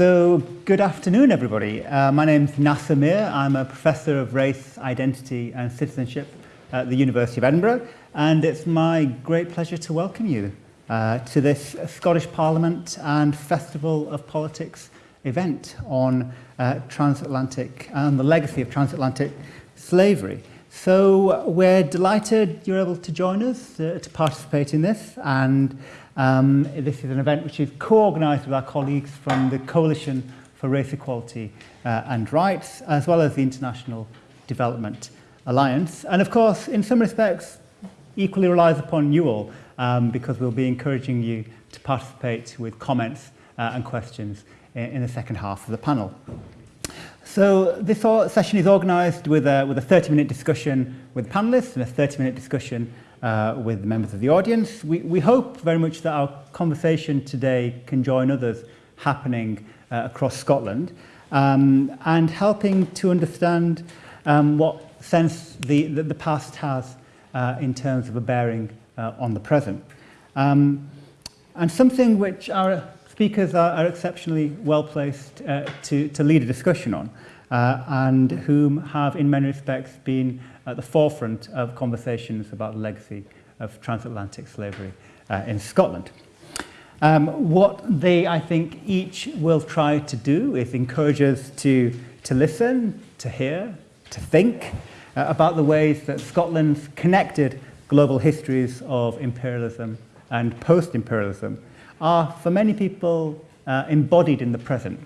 So, good afternoon, everybody. Uh, my name is Nasar Meer. I'm a professor of race, identity, and citizenship at the University of Edinburgh, and it's my great pleasure to welcome you uh, to this Scottish Parliament and Festival of Politics event on uh, transatlantic and the legacy of transatlantic slavery. So we're delighted you're able to join us uh, to participate in this and um, this is an event which is co-organised with our colleagues from the Coalition for Race Equality uh, and Rights as well as the International Development Alliance and of course in some respects equally relies upon you all um, because we'll be encouraging you to participate with comments uh, and questions in, in the second half of the panel. So this session is organised with a, with a 30-minute discussion with panellists and a 30-minute discussion uh, with members of the audience. We, we hope very much that our conversation today can join others happening uh, across Scotland um, and helping to understand um, what sense the, the, the past has uh, in terms of a bearing uh, on the present. Um, and something which our speakers are, are exceptionally well placed uh, to, to lead a discussion on uh, and whom have in many respects been at the forefront of conversations about the legacy of transatlantic slavery uh, in Scotland. Um, what they, I think, each will try to do is encourage us to, to listen, to hear, to think uh, about the ways that Scotland's connected global histories of imperialism and post-imperialism are, for many people, uh, embodied in the present.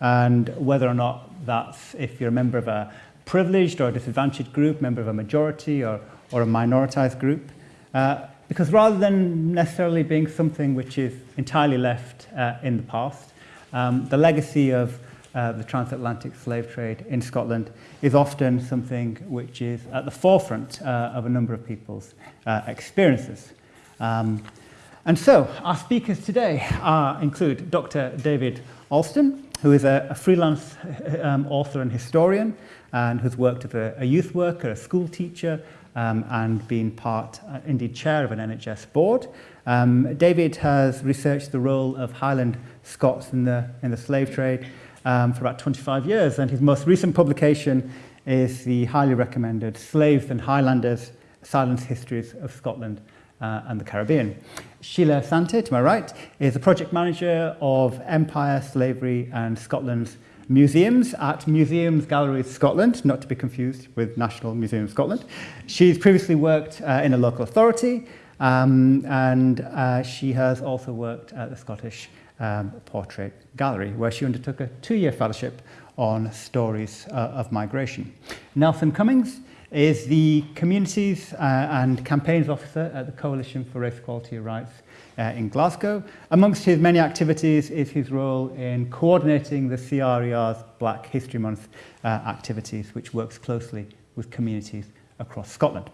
And whether or not that's if you're a member of a privileged or disadvantaged group, member of a majority or, or a minoritized group. Uh, because rather than necessarily being something which is entirely left uh, in the past, um, the legacy of uh, the transatlantic slave trade in Scotland is often something which is at the forefront uh, of a number of people's uh, experiences. Um, And so, our speakers today are, include Dr. David Alston, who is a, a freelance um, author and historian, and who's worked as a, a youth worker, a school teacher, um, and been part, uh, indeed chair of an NHS board. Um, David has researched the role of Highland Scots in the, in the slave trade um, for about 25 years, and his most recent publication is the highly recommended Slaves and Highlanders, Silenced Histories of Scotland uh, and the Caribbean. Sheila Asante, to my right, is the project manager of Empire, Slavery and Scotland's museums at Museums Galleries Scotland, not to be confused with National Museum of Scotland. She's previously worked uh, in a local authority um, and uh, she has also worked at the Scottish um, Portrait Gallery, where she undertook a two-year fellowship on stories uh, of migration. Nelson Cummings is the Communities uh, and Campaigns Officer at the Coalition for Race Equality and Rights uh, in Glasgow. Amongst his many activities is his role in coordinating the CRER's Black History Month uh, activities, which works closely with communities across Scotland.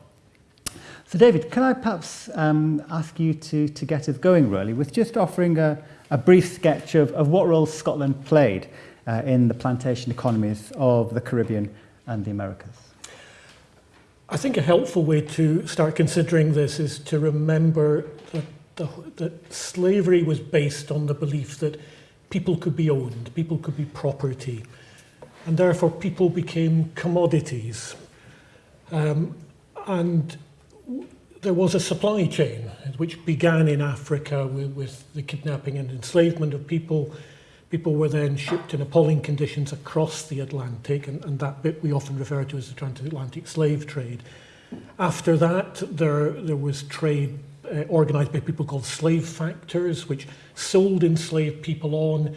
So David, can I perhaps um, ask you to, to get us going really with just offering a, a brief sketch of, of what role Scotland played uh, in the plantation economies of the Caribbean and the Americas? I think a helpful way to start considering this is to remember that, the, that slavery was based on the belief that people could be owned, people could be property, and therefore people became commodities. Um, and there was a supply chain which began in Africa with, with the kidnapping and enslavement of people People were then shipped in appalling conditions across the Atlantic, and, and that bit we often refer to as the transatlantic slave trade. After that, there, there was trade uh, organized by people called slave factors, which sold enslaved people on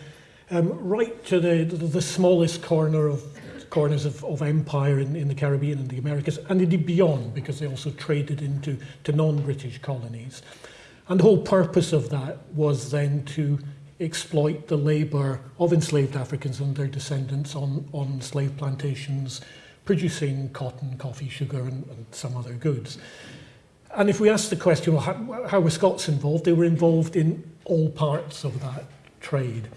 um, right to the, the, the smallest corner of corners of, of empire in, in the Caribbean and the Americas, and indeed beyond, because they also traded into to non-British colonies. And the whole purpose of that was then to exploit the labour of enslaved Africans and their descendants on, on slave plantations, producing cotton, coffee, sugar and, and some other goods. And if we ask the question, well, how, how were Scots involved? They were involved in all parts of that trade.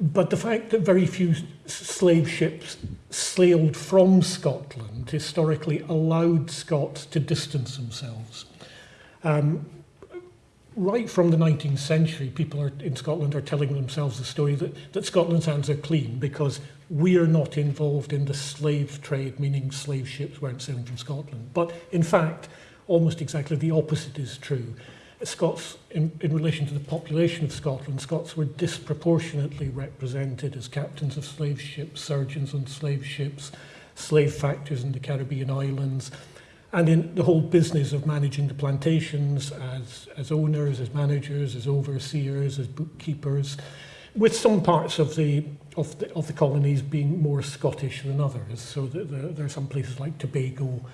But the fact that very few slave ships sailed from Scotland historically allowed Scots to distance themselves. Um, right from the 19th century, people are, in Scotland are telling themselves the story that, that Scotland's hands are clean because we are not involved in the slave trade, meaning slave ships weren't sailing from Scotland. But in fact, almost exactly the opposite is true. Scots, in, in relation to the population of Scotland, Scots were disproportionately represented as captains of slave ships, surgeons on slave ships, slave factors in the Caribbean islands, And in the whole business of managing the plantations as, as owners, as managers, as overseers, as bookkeepers, with some parts of the of the, of the colonies being more Scottish than others. So the, the, there are some places like Tobago,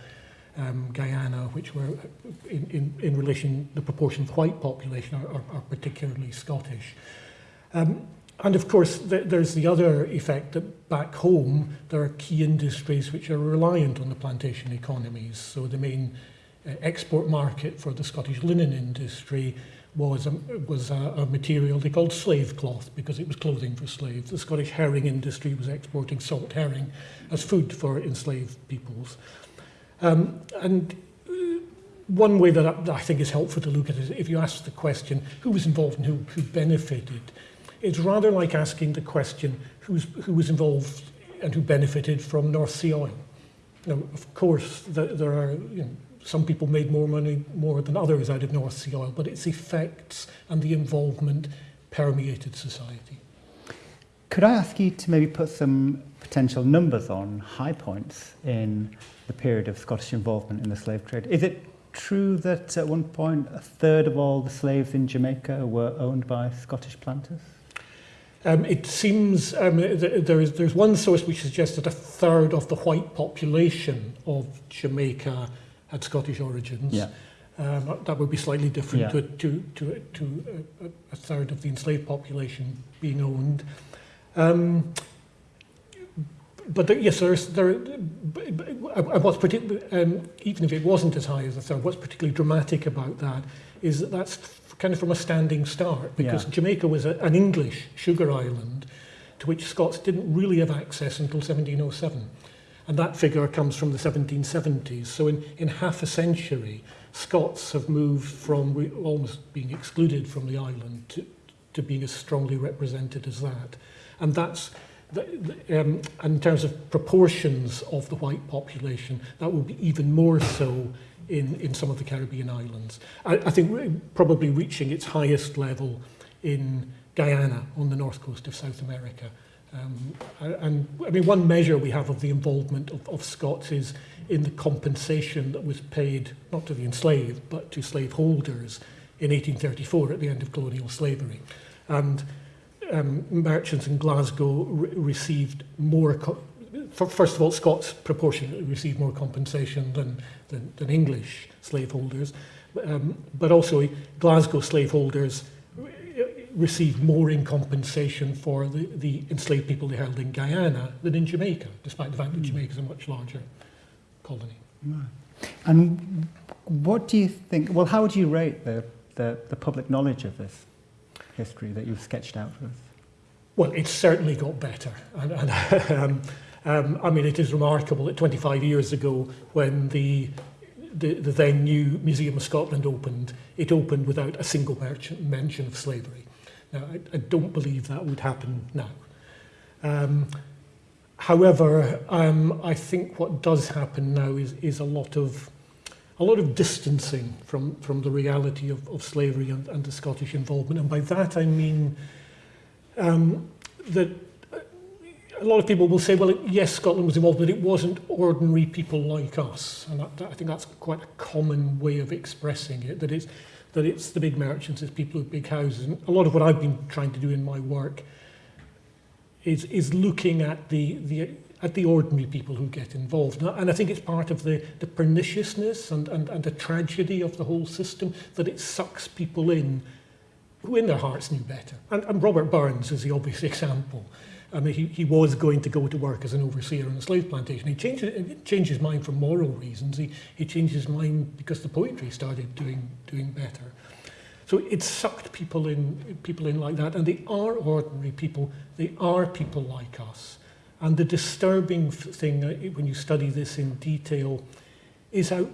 um, Guyana, which were in, in, in relation, the proportion of white population are, are, are particularly Scottish. Um, And of course, th there's the other effect that back home, there are key industries which are reliant on the plantation economies. So the main uh, export market for the Scottish linen industry was, a, was a, a material they called slave cloth because it was clothing for slaves. The Scottish herring industry was exporting salt herring as food for enslaved peoples. Um, and uh, one way that I, that I think is helpful to look at is if you ask the question, who was involved and who, who benefited, It's rather like asking the question who's, who was involved and who benefited from North Sea oil. Now, of course, the, there are you know, some people made more money more than others out of North Sea oil, but its effects and the involvement permeated society. Could I ask you to maybe put some potential numbers on high points in the period of Scottish involvement in the slave trade? Is it true that at one point a third of all the slaves in Jamaica were owned by Scottish planters? Um, it seems um, th there is, there's one source which suggests that a third of the white population of Jamaica had Scottish origins. Yeah. Um, that would be slightly different Yeah. to, to, to, to a, a third of the enslaved population being owned. Um, but there, yes, there's, there, uh, what's particularly, um, even if it wasn't as high as a third, what's particularly dramatic about that is that that's kind of from a standing start because Yeah. Jamaica was a, an English sugar island to which Scots didn't really have access until 1707. And that figure comes from the 1770s. So in, in half a century, Scots have moved from almost being excluded from the island to, to being as strongly represented as that. And that's, the, the, um, in terms of proportions of the white population, that will be even more so in, in some of the Caribbean islands. I, I think probably reaching its highest level in Guyana on the north coast of South America. Um, and I mean, one measure we have of the involvement of, of Scots is in the compensation that was paid, not to the enslaved, but to slaveholders in 1834 at the end of colonial slavery. And um, merchants in Glasgow re received more, first of all, Scots proportionately received more compensation than, than, than English slaveholders, um, but also Glasgow slaveholders received more in compensation for the, the enslaved people they held in Guyana than in Jamaica, despite the fact that Jamaica is a much larger colony. Right. And what do you think, well, how would you rate the, the, the public knowledge of this history that you've sketched out for us? Well, it's certainly got better. And, and um, um, I mean, it is remarkable that 25 years ago, when the, the, the then new Museum of Scotland opened, it opened without a single mention of slavery. Now, I, I don't believe that would happen now. Um, however, um, I think what does happen now is, is a lot of a lot of distancing from, from the reality of, of slavery and, and the Scottish involvement. And by that I mean um, that a lot of people will say, well, yes, Scotland was involved, but it wasn't ordinary people like us. And that, I think that's quite a common way of expressing it, that it's, that it's the big merchants, it's people with big houses. And a lot of what I've been trying to do in my work is, is looking at the, the, at the ordinary people who get involved. And I think it's part of the, the perniciousness and, and, and the tragedy of the whole system that it sucks people in who in their hearts knew better. And, and Robert Burns is the obvious example. I mean, he, he was going to go to work as an overseer on a slave plantation. He changed, changed his mind for moral reasons. He, he changed his mind because the poetry started doing, doing better. So it sucked people in, people in like that. And they are ordinary people. They are people like us. And the disturbing thing uh, when you study this in detail is how,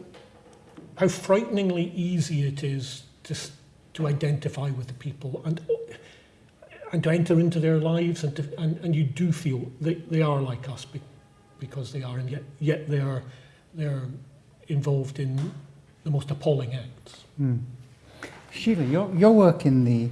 how frighteningly easy it is to, to identify with the people and and to enter into their lives and, to, and, and you do feel they, they are like us be, because they are and yet, yet they are they're involved in the most appalling acts. Mm. Sheila, your, your work in the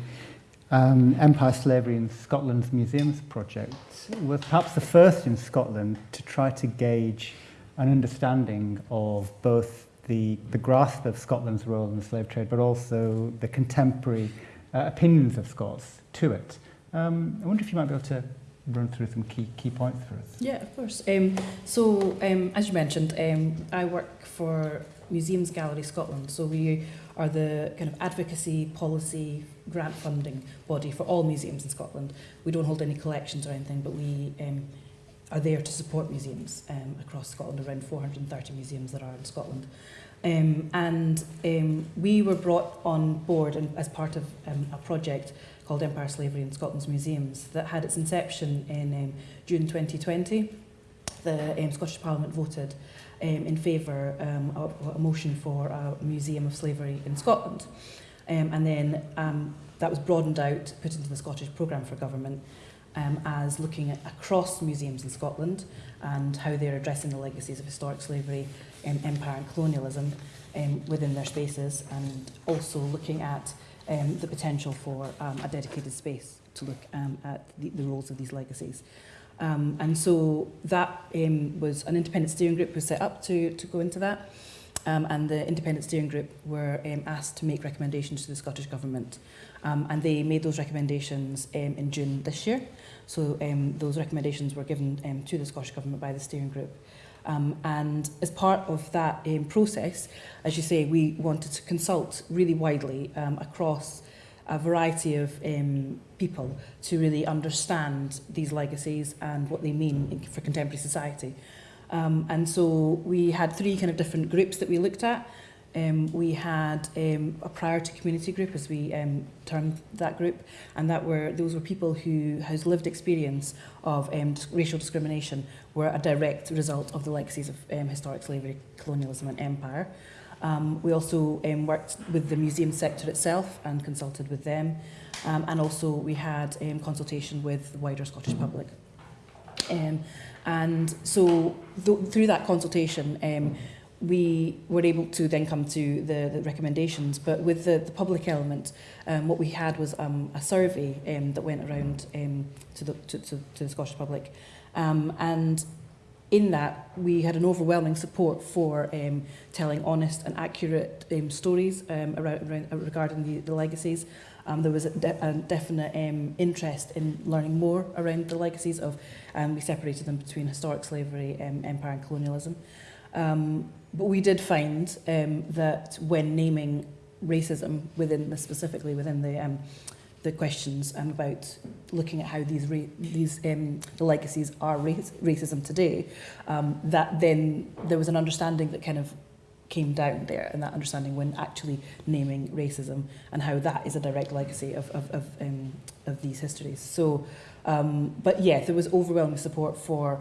um, Empire Slavery in Scotland's Museums project was perhaps the first in Scotland to try to gauge an understanding of both the, the grasp of Scotland's role in the slave trade, but also the contemporary uh, opinions of Scots to it. Um, I wonder if you might be able to run through some key, key points for us. Yeah, of course. Um, so, um, as you mentioned, um, I work for Museums Gallery Scotland. So we are the kind of advocacy, policy, grant funding body for all museums in Scotland. We don't hold any collections or anything, but we um, are there to support museums um, across Scotland, around 430 museums that are in Scotland. Um, and um, we were brought on board and, as part of um, a project called Empire Slavery in Scotland's Museums that had its inception in um, June 2020. The um, Scottish Parliament voted um, in favour um, of a motion for a museum of slavery in Scotland. Um, and then um, that was broadened out, put into the Scottish programme for government um, as looking at across museums in Scotland and how they're addressing the legacies of historic slavery, um, empire and colonialism um, within their spaces and also looking at um, the potential for um, a dedicated space to look um, at the, the roles of these legacies. Um, and so that um, was an independent steering group was set up to, to go into that. Um, and the independent steering group were um, asked to make recommendations to the Scottish Government. Um, and they made those recommendations um, in June this year. So um, those recommendations were given um, to the Scottish Government by the steering group. Um, and as part of that um, process, as you say, we wanted to consult really widely um, across a variety of um, people to really understand these legacies and what they mean in, for contemporary society. Um, and so we had three kind of different groups that we looked at. Um, we had um, a priority community group, as we um, termed that group, and that were those were people who has lived experience of um, racial discrimination were a direct result of the legacies of um, historic slavery, colonialism, and empire. Um, we also um, worked with the museum sector itself and consulted with them, um, and also we had um, consultation with the wider Scottish public. Um, and so th through that consultation, um, we were able to then come to the, the recommendations. But with the, the public element, um, what we had was um, a survey um, that went around um, to, the, to, to, to the Scottish public. Um, and in that, we had an overwhelming support for um, telling honest and accurate um, stories um, around, around, regarding the, the legacies. Um, there was a, de a definite um, interest in learning more around the legacies of, um, we separated them between historic slavery, um, empire and colonialism. Um, but we did find um, that when naming racism within the, specifically within the um, the questions um, about looking at how these these um, the legacies are race racism today, um, that then there was an understanding that kind of came down there, and that understanding when actually naming racism and how that is a direct legacy of of of, um, of these histories. So, um, but yeah, there was overwhelming support for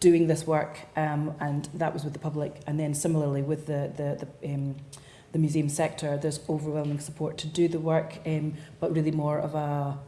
doing this work, um, and that was with the public, and then similarly with the the, the um, the museum sector, there's overwhelming support to do the work, um, but really more of a,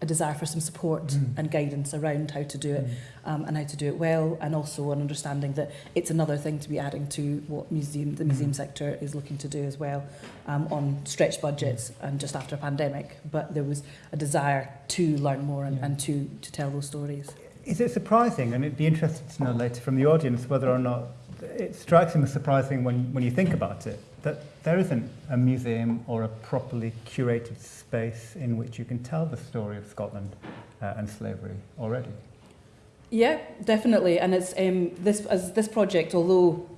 a desire for some support mm. and guidance around how to do it mm. um, and how to do it well and also an understanding that it's another thing to be adding to what museum the museum mm. sector is looking to do as well um, on stretched budgets hmm. and just after a pandemic but there was a desire to learn more and, yeah. and to to tell those stories is it surprising and it'd be interesting to know later from the audience whether or not it strikes him as surprising when when you think about it that there isn't a museum or a properly curated space in which you can tell the story of Scotland uh, and slavery already. Yeah, definitely. And it's um, this as this project, although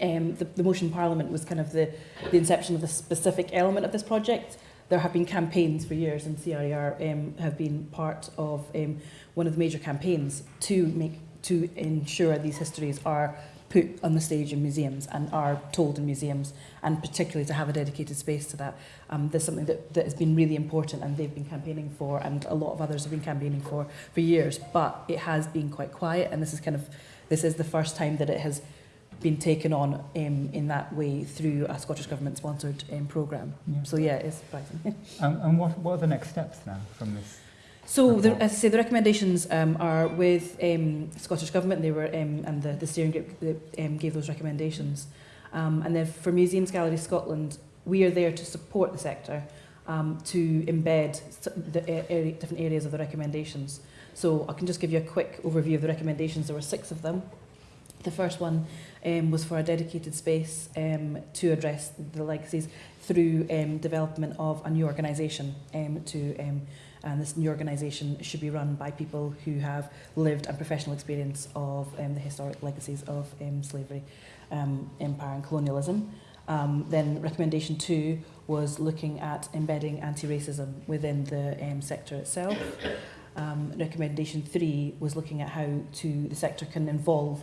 um, the, the motion parliament was kind of the, the inception of the specific element of this project, there have been campaigns for years, and CRER um, have been part of um, one of the major campaigns to make to ensure these histories are put on the stage in museums and are told in museums, and particularly to have a dedicated space to that. Um, there's something that, that has been really important and they've been campaigning for, and a lot of others have been campaigning for for years, but it has been quite quiet, and this is kind of, this is the first time that it has been taken on um, in that way through a Scottish Government sponsored um, programme. Yeah. So yeah, it's surprising. And, and what, what are the next steps now from this? So, the, as I say, the recommendations um, are with um, Scottish Government. They were, um, and the, the steering group that, um, gave those recommendations. Um, and then for Museums Gallery Scotland, we are there to support the sector um, to embed the area, different areas of the recommendations. So I can just give you a quick overview of the recommendations. There were six of them. The first one um, was for a dedicated space um, to address the legacies through um, development of a new organisation um, to um, and this new organisation should be run by people who have lived and professional experience of um, the historic legacies of um, slavery, um, empire and colonialism. Um, then recommendation two was looking at embedding anti-racism within the um, sector itself. Um, recommendation three was looking at how to the sector can involve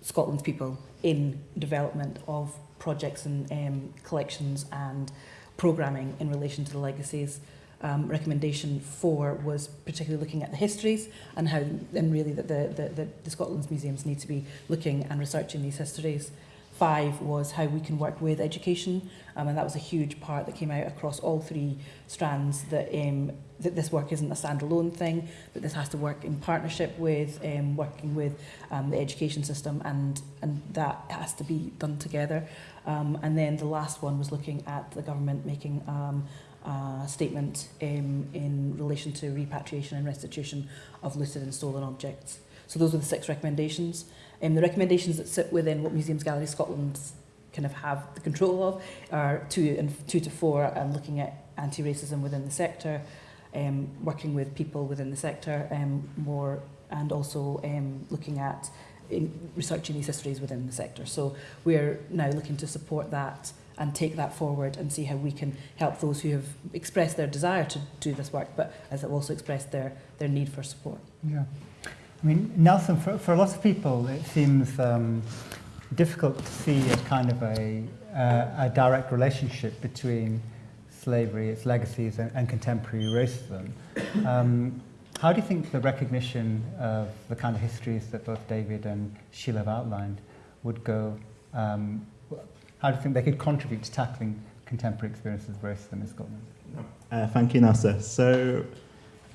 Scotland's people in development of projects and um, collections and programming in relation to the legacies. Um, recommendation four was particularly looking at the histories and how, and really that the, the, the, the Scotland's museums need to be looking and researching these histories. Five was how we can work with education, um, and that was a huge part that came out across all three strands. That um, that this work isn't a standalone thing, that this has to work in partnership with um, working with um, the education system, and and that has to be done together. Um, and then the last one was looking at the government making um, a statement um, in relation to repatriation and restitution of looted and stolen objects. So those are the six recommendations. Um, the recommendations that sit within what Museums Gallery Scotland kind of have the control of are two and two to four, and looking at anti-racism within the sector, um, working with people within the sector um, more, and also um, looking at in researching these histories within the sector. So we're now looking to support that and take that forward and see how we can help those who have expressed their desire to do this work, but as have also expressed their, their need for support. Yeah. I mean, Nelson, for, for a lot of people, it seems um, difficult to see a kind of a, uh, a direct relationship between slavery, its legacies, and, and contemporary racism. Um, how do you think the recognition of the kind of histories that both David and Sheila have outlined would go? Um, how do you think they could contribute to tackling contemporary experiences of racism in Scotland? Uh, thank you, Nasar. So,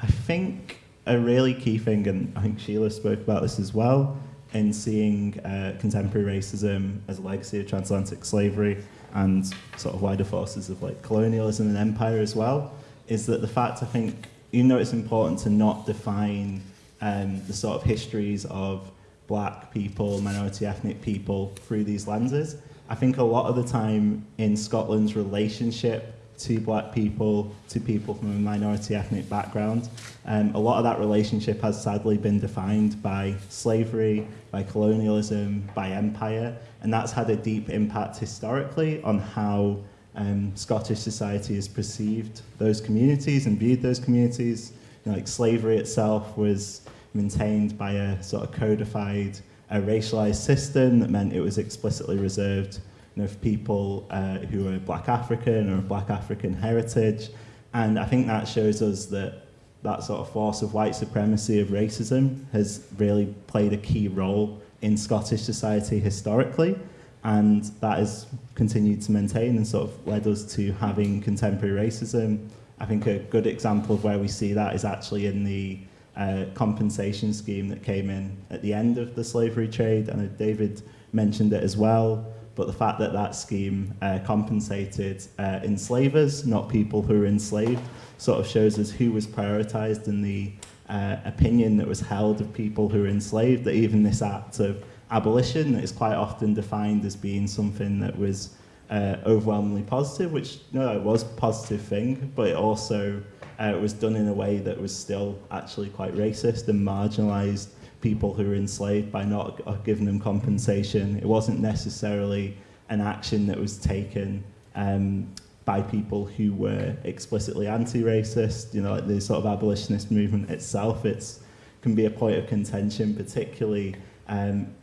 I think a really key thing, and I think Sheila spoke about this as well, in seeing uh, contemporary racism as a legacy of transatlantic slavery and sort of wider forces of like colonialism and empire as well, is that the fact I think, you know, it's important to not define um, the sort of histories of black people, minority ethnic people through these lenses. I think a lot of the time in Scotland's relationship to black people, to people from a minority ethnic background. Um, a lot of that relationship has sadly been defined by slavery, by colonialism, by empire, and that's had a deep impact historically on how um, Scottish society has perceived those communities and viewed those communities. You know, like slavery itself was maintained by a sort of codified, a racialized system that meant it was explicitly reserved you know, for people uh, who are black African or of black African heritage. And I think that shows us that that sort of force of white supremacy, of racism, has really played a key role in Scottish society historically. And that has continued to maintain and sort of led us to having contemporary racism. I think a good example of where we see that is actually in the uh, compensation scheme that came in at the end of the slavery trade. I know David mentioned it as well but the fact that that scheme uh, compensated uh, enslavers, not people who were enslaved, sort of shows us who was prioritized in the uh, opinion that was held of people who were enslaved, that even this act of abolition that is quite often defined as being something that was uh, overwhelmingly positive, which no, it was a positive thing, but it also uh, it was done in a way that was still actually quite racist and marginalized people who were enslaved by not giving them compensation. It wasn't necessarily an action that was taken um, by people who were explicitly anti-racist. You know, like the sort of abolitionist movement itself, it's can be a point of contention, particularly um,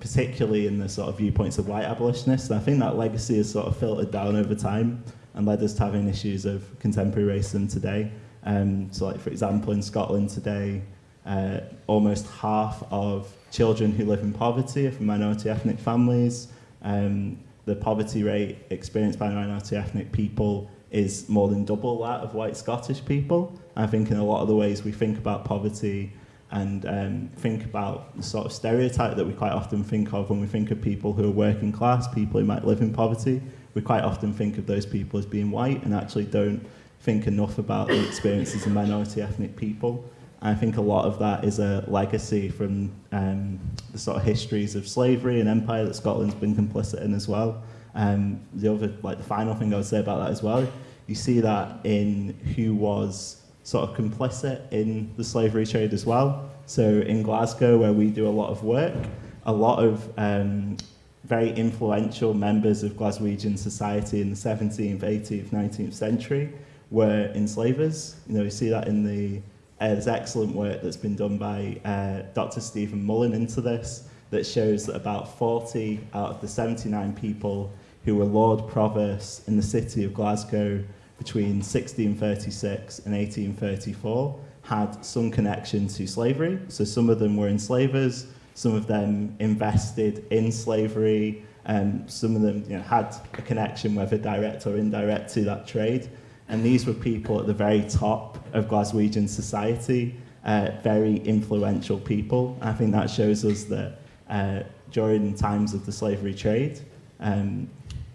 particularly in the sort of viewpoints of white abolitionists. And I think that legacy has sort of filtered down over time and led us to having issues of contemporary racism today. Um, so, like for example, in Scotland today, uh, almost half of children who live in poverty are from minority ethnic families. Um, the poverty rate experienced by minority ethnic people is more than double that of white Scottish people. I think in a lot of the ways we think about poverty and um, think about the sort of stereotype that we quite often think of when we think of people who are working class, people who might live in poverty. We quite often think of those people as being white and actually don't think enough about the experiences of minority ethnic people. I think a lot of that is a legacy from um, the sort of histories of slavery and empire that Scotland's been complicit in as well. Um, the other, like the final thing I would say about that as well, you see that in who was sort of complicit in the slavery trade as well. So in Glasgow, where we do a lot of work, a lot of um, very influential members of Glaswegian society in the 17th, 18th, 19th century were enslavers. You know, you see that in the uh, there's excellent work that's been done by uh, Dr. Stephen Mullen into this that shows that about 40 out of the 79 people who were Lord Provosts in the city of Glasgow between 1636 and 1834 had some connection to slavery. So some of them were enslavers, some of them invested in slavery, and some of them you know, had a connection, whether direct or indirect, to that trade. And these were people at the very top of Glaswegian society, uh, very influential people. I think that shows us that uh, during times of the slavery trade, um,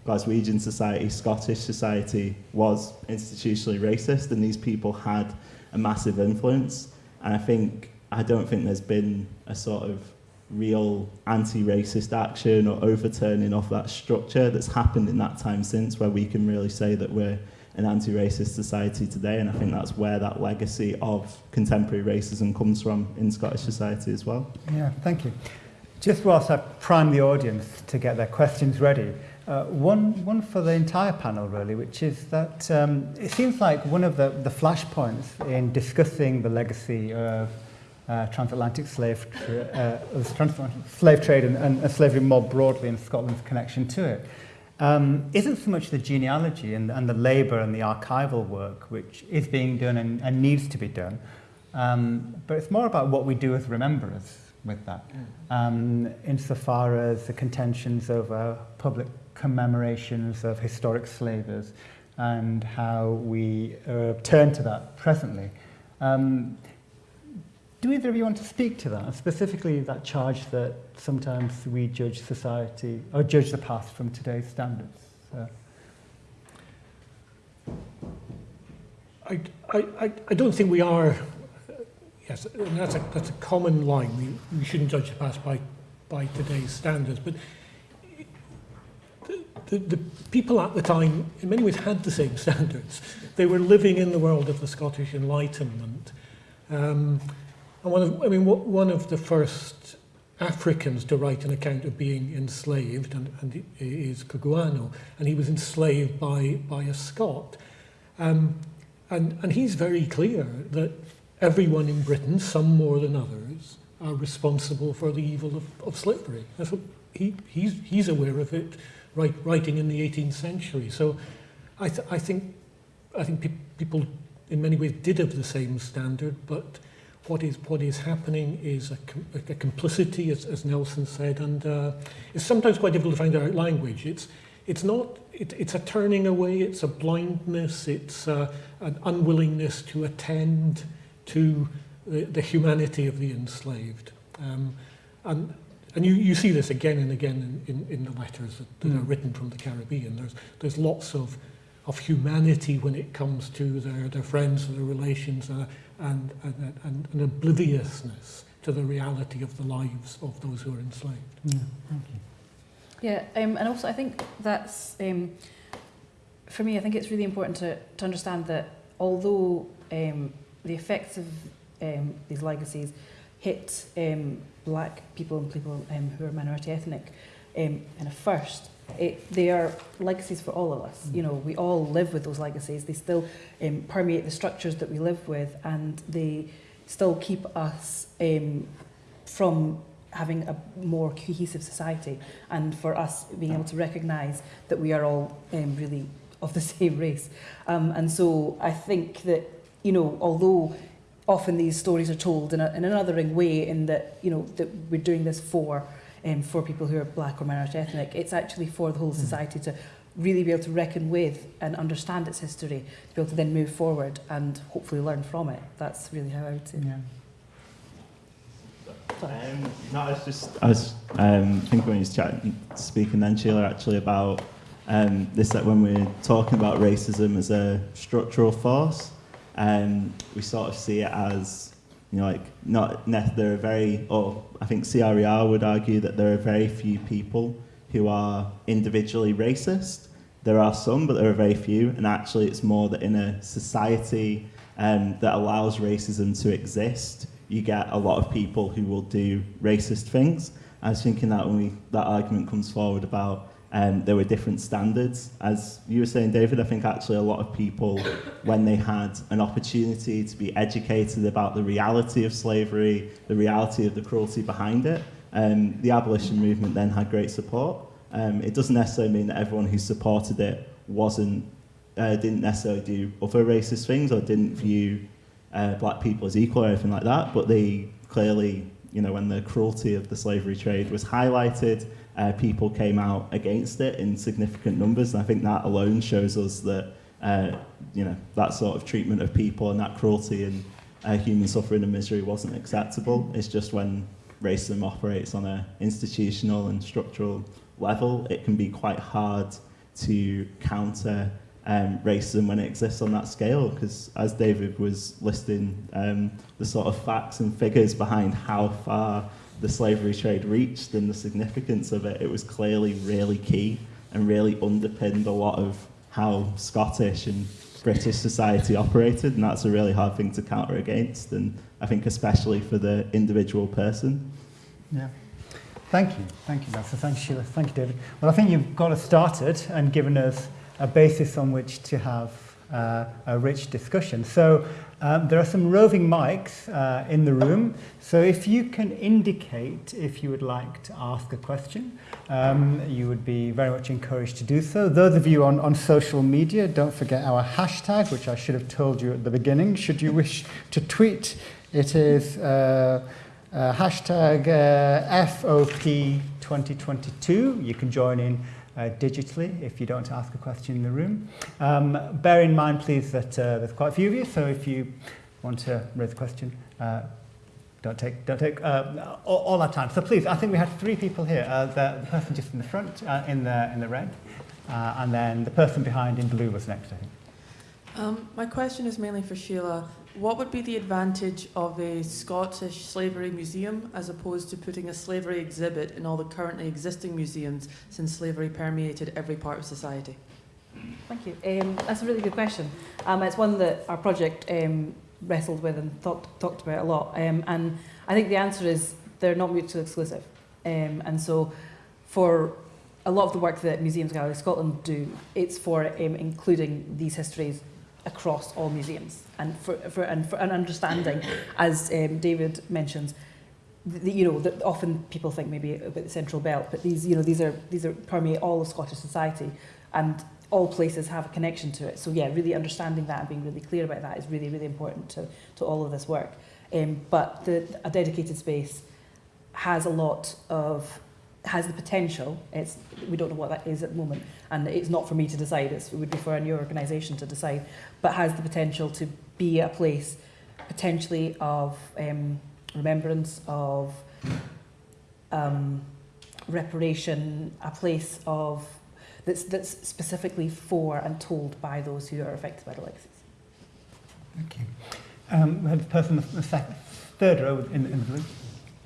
Glaswegian society, Scottish society was institutionally racist, and these people had a massive influence. And I think I don't think there's been a sort of real anti-racist action or overturning of that structure that's happened in that time since where we can really say that we're an anti-racist society today and I think that's where that legacy of contemporary racism comes from in Scottish society as well. Yeah, thank you. Just whilst I prime the audience to get their questions ready, uh, one, one for the entire panel really, which is that um, it seems like one of the, the flashpoints in discussing the legacy of uh, transatlantic slave, tra uh, transatlantic slave trade and, and slavery more broadly and Scotland's connection to it. Um, isn't so much the genealogy and, and the labour and the archival work which is being done and, and needs to be done, um, but it's more about what we do as rememberers with that, um, insofar as the contentions over public commemorations of historic slavers and how we uh, turn to that presently. Um, do either of you want to speak to that, specifically that charge that sometimes we judge society or judge the past from today's standards? So. I, I, I don't think we are, yes, that's a, that's a common line. We, we shouldn't judge the past by, by today's standards, but the, the, the people at the time, in many ways, had the same standards. They were living in the world of the Scottish Enlightenment. Um, And one of, I mean, one of the first Africans to write an account of being enslaved and, and is Cugoano, and he was enslaved by, by a Scot. Um, and, and he's very clear that everyone in Britain, some more than others, are responsible for the evil of, of slavery. That's what he, he's, he's aware of it, right, writing in the 18th century. So I, th I think, I think pe people in many ways did have the same standard, but what is what is happening is a, com a complicity, as, as Nelson said, and uh, it's sometimes quite difficult to find the right language. It's it's not it, it's a turning away, it's a blindness, it's uh, an unwillingness to attend to the, the humanity of the enslaved, um, and and you, you see this again and again in, in, in the letters that, that mm. are written from the Caribbean. There's there's lots of of humanity when it comes to their, their friends and their relations. Uh, and, and, and an obliviousness to the reality of the lives of those who are enslaved. Yeah, thank you. Yeah, um, and also I think that's, um, for me, I think it's really important to, to understand that although um, the effects of um, these legacies hit um, black people and people um, who are minority ethnic um, kind of first, it, they are legacies for all of us. You know, we all live with those legacies. They still um, permeate the structures that we live with, and they still keep us um, from having a more cohesive society, and for us being able to recognise that we are all um, really of the same race. Um, and so I think that you know, although often these stories are told in, a, in an othering way in that, you know, that we're doing this for, um, for people who are black or minority ethnic. It's actually for the whole society to really be able to reckon with and understand its history, to be able to then move forward and hopefully learn from it. That's really how I would say. Yeah. Um, no, I was just, I was um, thinking when you was chatting, speaking then, Sheila, actually about um, this, that when we're talking about racism as a structural force, um, we sort of see it as, you know, like, not, there are very, or I think CRER would argue that there are very few people who are individually racist. There are some, but there are very few, and actually it's more that in a society um, that allows racism to exist, you get a lot of people who will do racist things. I was thinking that when we, that argument comes forward about um, there were different standards. As you were saying, David, I think actually a lot of people, when they had an opportunity to be educated about the reality of slavery, the reality of the cruelty behind it, um, the abolition movement then had great support. Um, it doesn't necessarily mean that everyone who supported it wasn't, uh, didn't necessarily do other racist things or didn't view uh, black people as equal or anything like that, but they clearly, you know, when the cruelty of the slavery trade was highlighted, uh, people came out against it in significant numbers. And I think that alone shows us that, uh, you know, that sort of treatment of people and that cruelty and uh, human suffering and misery wasn't acceptable. It's just when racism operates on an institutional and structural level, it can be quite hard to counter um, racism when it exists on that scale because as David was listing um, the sort of facts and figures behind how far the slavery trade reached and the significance of it, it was clearly really key and really underpinned a lot of how Scottish and British society operated and that's a really hard thing to counter against and I think especially for the individual person. Yeah. Thank you. Thank you, Nelson. Thank you, Sheila. Thank you, David. Well, I think you've got us started and given us a basis on which to have uh, a rich discussion. So um, there are some roving mics uh, in the room. So if you can indicate if you would like to ask a question, um, you would be very much encouraged to do so. Those of you on, on social media, don't forget our hashtag, which I should have told you at the beginning. Should you wish to tweet, it is uh, uh, hashtag uh, FOP2022. You can join in uh, digitally if you don't ask a question in the room. Um, bear in mind, please, that uh, there's quite a few of you, so if you want to raise a question, uh, don't take, don't take uh, all, all our time. So please, I think we had three people here. Uh, the, the person just in the front, uh, in, the, in the red, uh, and then the person behind in blue was next, I think. Um, my question is mainly for Sheila. What would be the advantage of a Scottish slavery museum as opposed to putting a slavery exhibit in all the currently existing museums since slavery permeated every part of society? Thank you. Um, that's a really good question. Um, it's one that our project um, wrestled with and talked about a lot. Um, and I think the answer is they're not mutually exclusive. Um, and so for a lot of the work that Museums Gallery Scotland do, it's for um, including these histories across all museums and for, for, and for an understanding, as um, David mentions, the, you know, that often people think maybe about the central belt, but these, you know, these are these are permeate all of Scottish society, and all places have a connection to it. So yeah, really understanding that and being really clear about that is really really important to to all of this work. Um, but the, a dedicated space has a lot of has the potential. It's we don't know what that is at the moment, and it's not for me to decide. It's, it would be for a new organisation to decide, but has the potential to be a place potentially of um, remembrance of um, reparation, a place of that's that's specifically for and told by those who are affected by the legacies. Thank you. Um, we have the person in the second, third row in, in the blue.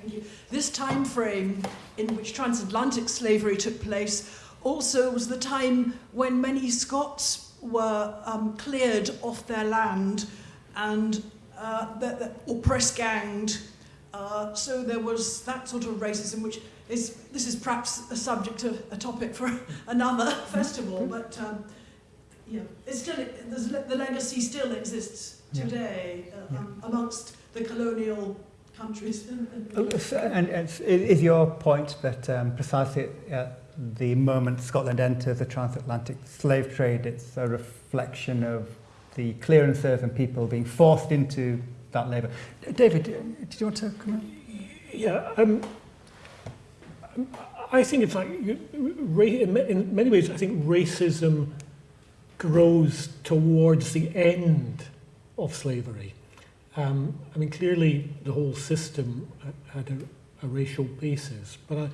Thank you. This time frame in which transatlantic slavery took place also was the time when many Scots were um, cleared off their land and uh, or press ganged. Uh, so there was that sort of racism, which is this is perhaps a subject of a topic for another festival, but um, yeah, it's still there's, the legacy still exists Yeah. today uh, Yeah. um, amongst the colonial countries. So- And it's, is your point that um, precisely at the moment Scotland enters the transatlantic slave trade, it's a reflection of the clearances and people being forced into that labour. David, did you want to comment? Yeah, um, I think you- ra- in many ways, I think racism grows towards the end of slavery. Um, I mean, clearly the whole system had a, a racial basis, but I,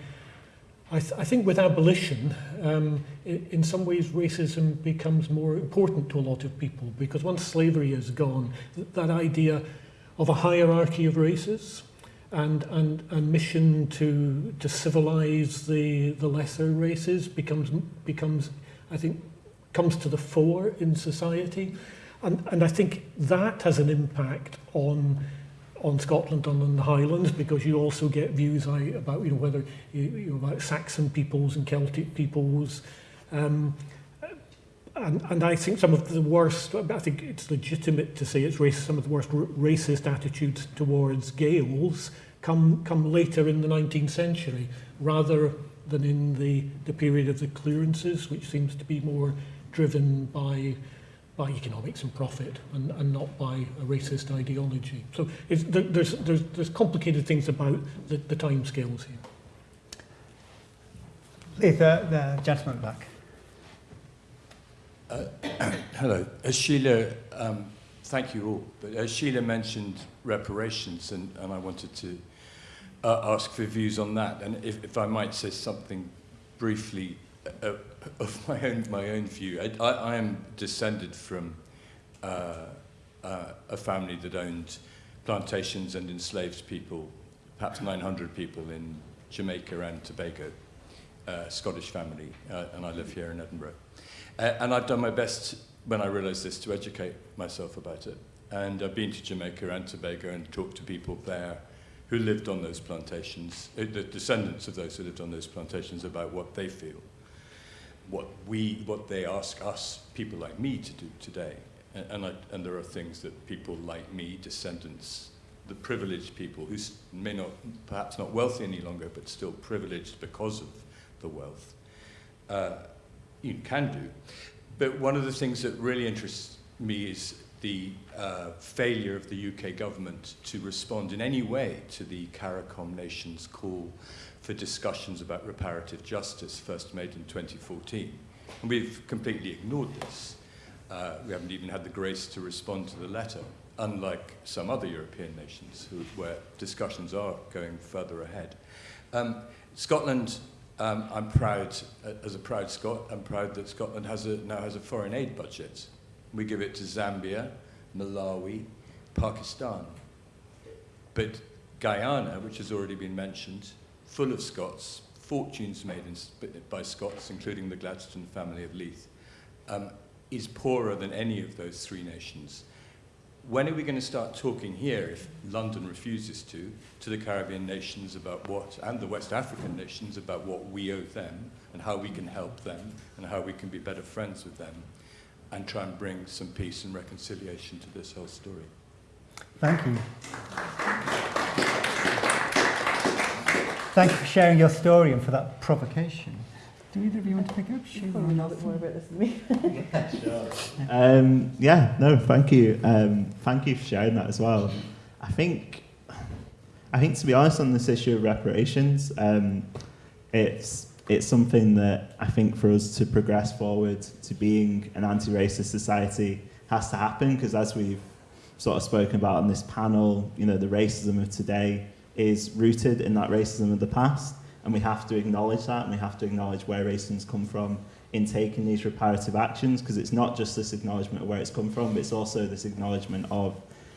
I, th- I think with abolition, um, in, some ways racism becomes more important to a lot of people because once slavery is gone, th- that idea of a hierarchy of races and, and a mission to, to civilize the, the lesser races becomes, becomes, I think, comes to the fore in society. And, and I think that has an impact on on Scotland and on the Highlands because you also get views about you know whether you, know, about Saxon peoples and Celtic peoples. Um, and, and I think some of the worst I think it's legitimate to say it's racist some of the worst racist attitudes towards Gaels come come later in the 19th century rather than in the the period of the clearances which seems to be more driven by by economics and profit and, and not by a racist ideology. So it's, there's, there's, there's complicated things about the, the time scales here. Please, the, the gentleman back. Hello. As Sheila, um, thank you all, but as Sheila mentioned reparations, and, and I wanted to uh, ask for views on that, and if, if I might say something briefly uh, of my own, my own view. I, I, I am descended from uh, uh, a family that owned plantations and enslaved people, perhaps 900 people in Jamaica and Tobago, uh, Scottish family, uh, and I live here in Edinburgh. Uh, and I've done my best when I realised this to educate myself about it. And I've been to Jamaica and Tobago and talked to people there who lived on those plantations, uh, the descendants of those who lived on those plantations, about what they feel, what we, what they ask us, people like me, to do today. And, and, I, and there are things that people like me, descendants, the privileged people who may not, perhaps not wealthy any longer, but still privileged because of the wealth, uh, you can do. But one of the things that really interests me is the uh, failure of the UK government to respond in any way to the CARICOM nation's call for discussions about reparative justice, first made in 2014. And we've completely ignored this. Uh, we haven't even had the grace to respond to the letter, unlike some other European nations who, where discussions are going further ahead. Um, Scotland, um, I'm proud, uh, as a proud Scot, I'm proud that Scotland has a, now has a foreign aid budget. We give it to Zambia, Malawi, Pakistan. But Guyana, which has already been mentioned, full of Scots, fortunes made in, by Scots, including the Gladstone family of Leith, um, is poorer than any of those three nations. When are we going to start talking here, if London refuses to, to the Caribbean nations about what, and the West African nations about what we owe them and how we can help them and how we can be better friends with them and try and bring some peace and reconciliation to this whole story? Thank you. Thank you for sharing your story and for that provocation. Do either of you want to pick up? Sheila or Nelson? about this than me. Um, yeah, no, thank you. Um, thank you for sharing that as well. I think, I think to be honest on this issue of reparations, um, it's it's something that I think for us to progress forward to being an anti-racist society has to happen because as we've sort of spoken about on this panel, you know, the racism of today is rooted in that racism of the past, and we have to acknowledge that, and we have to acknowledge where racism's come from in taking these reparative actions, because it's not just this acknowledgement of where it's come from, but it's also this acknowledgement of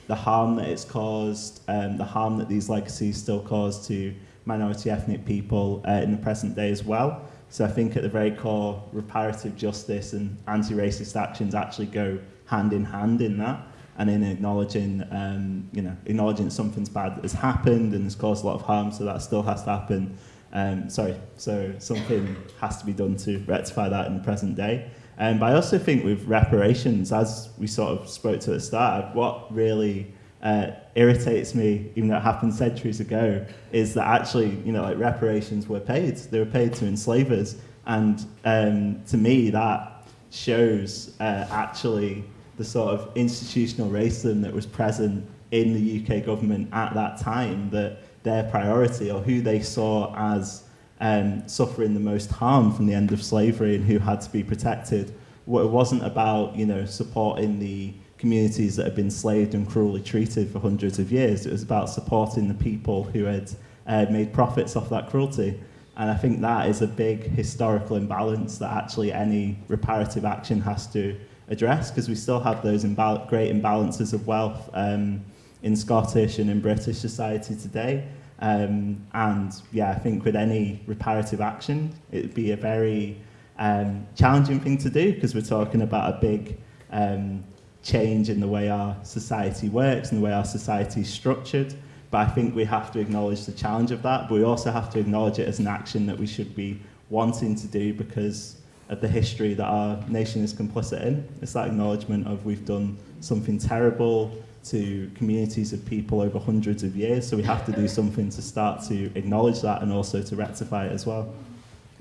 the harm that it's caused, um, the harm that these legacies still cause to minority ethnic people uh, in the present day as well. So I think at the very core, reparative justice and anti-racist actions actually go hand in hand in that and in acknowledging, um, you know, acknowledging something's bad that has happened and has caused a lot of harm, so that still has to happen. Um, sorry, so something has to be done to rectify that in the present day. Um, but I also think with reparations, as we sort of spoke to at the start, what really uh, irritates me, even though it happened centuries ago, is that actually, you know, like reparations were paid. They were paid to enslavers. And um, to me, that shows uh, actually the sort of institutional racism that was present in the UK government at that time that their priority or who they saw as um, suffering the most harm from the end of slavery and who had to be protected. It wasn't about you know supporting the communities that had been slaved and cruelly treated for hundreds of years. It was about supporting the people who had uh, made profits off that cruelty. And I think that is a big historical imbalance that actually any reparative action has to address because we still have those imbal- great imbalances of wealth um, in Scottish and in British society today. Um, and yeah, I think with any reparative action, it'd be a very um, challenging thing to do because we're talking about a big um, change in the way our society works and the way our society is structured. But I think we have to acknowledge the challenge of that, but we also have to acknowledge it as an action that we should be wanting to do because of the history that our nation is complicit in. It's that acknowledgement of we've done something terrible to communities of people over hundreds of years, so we have to do something to start to acknowledge that and also to rectify it as well.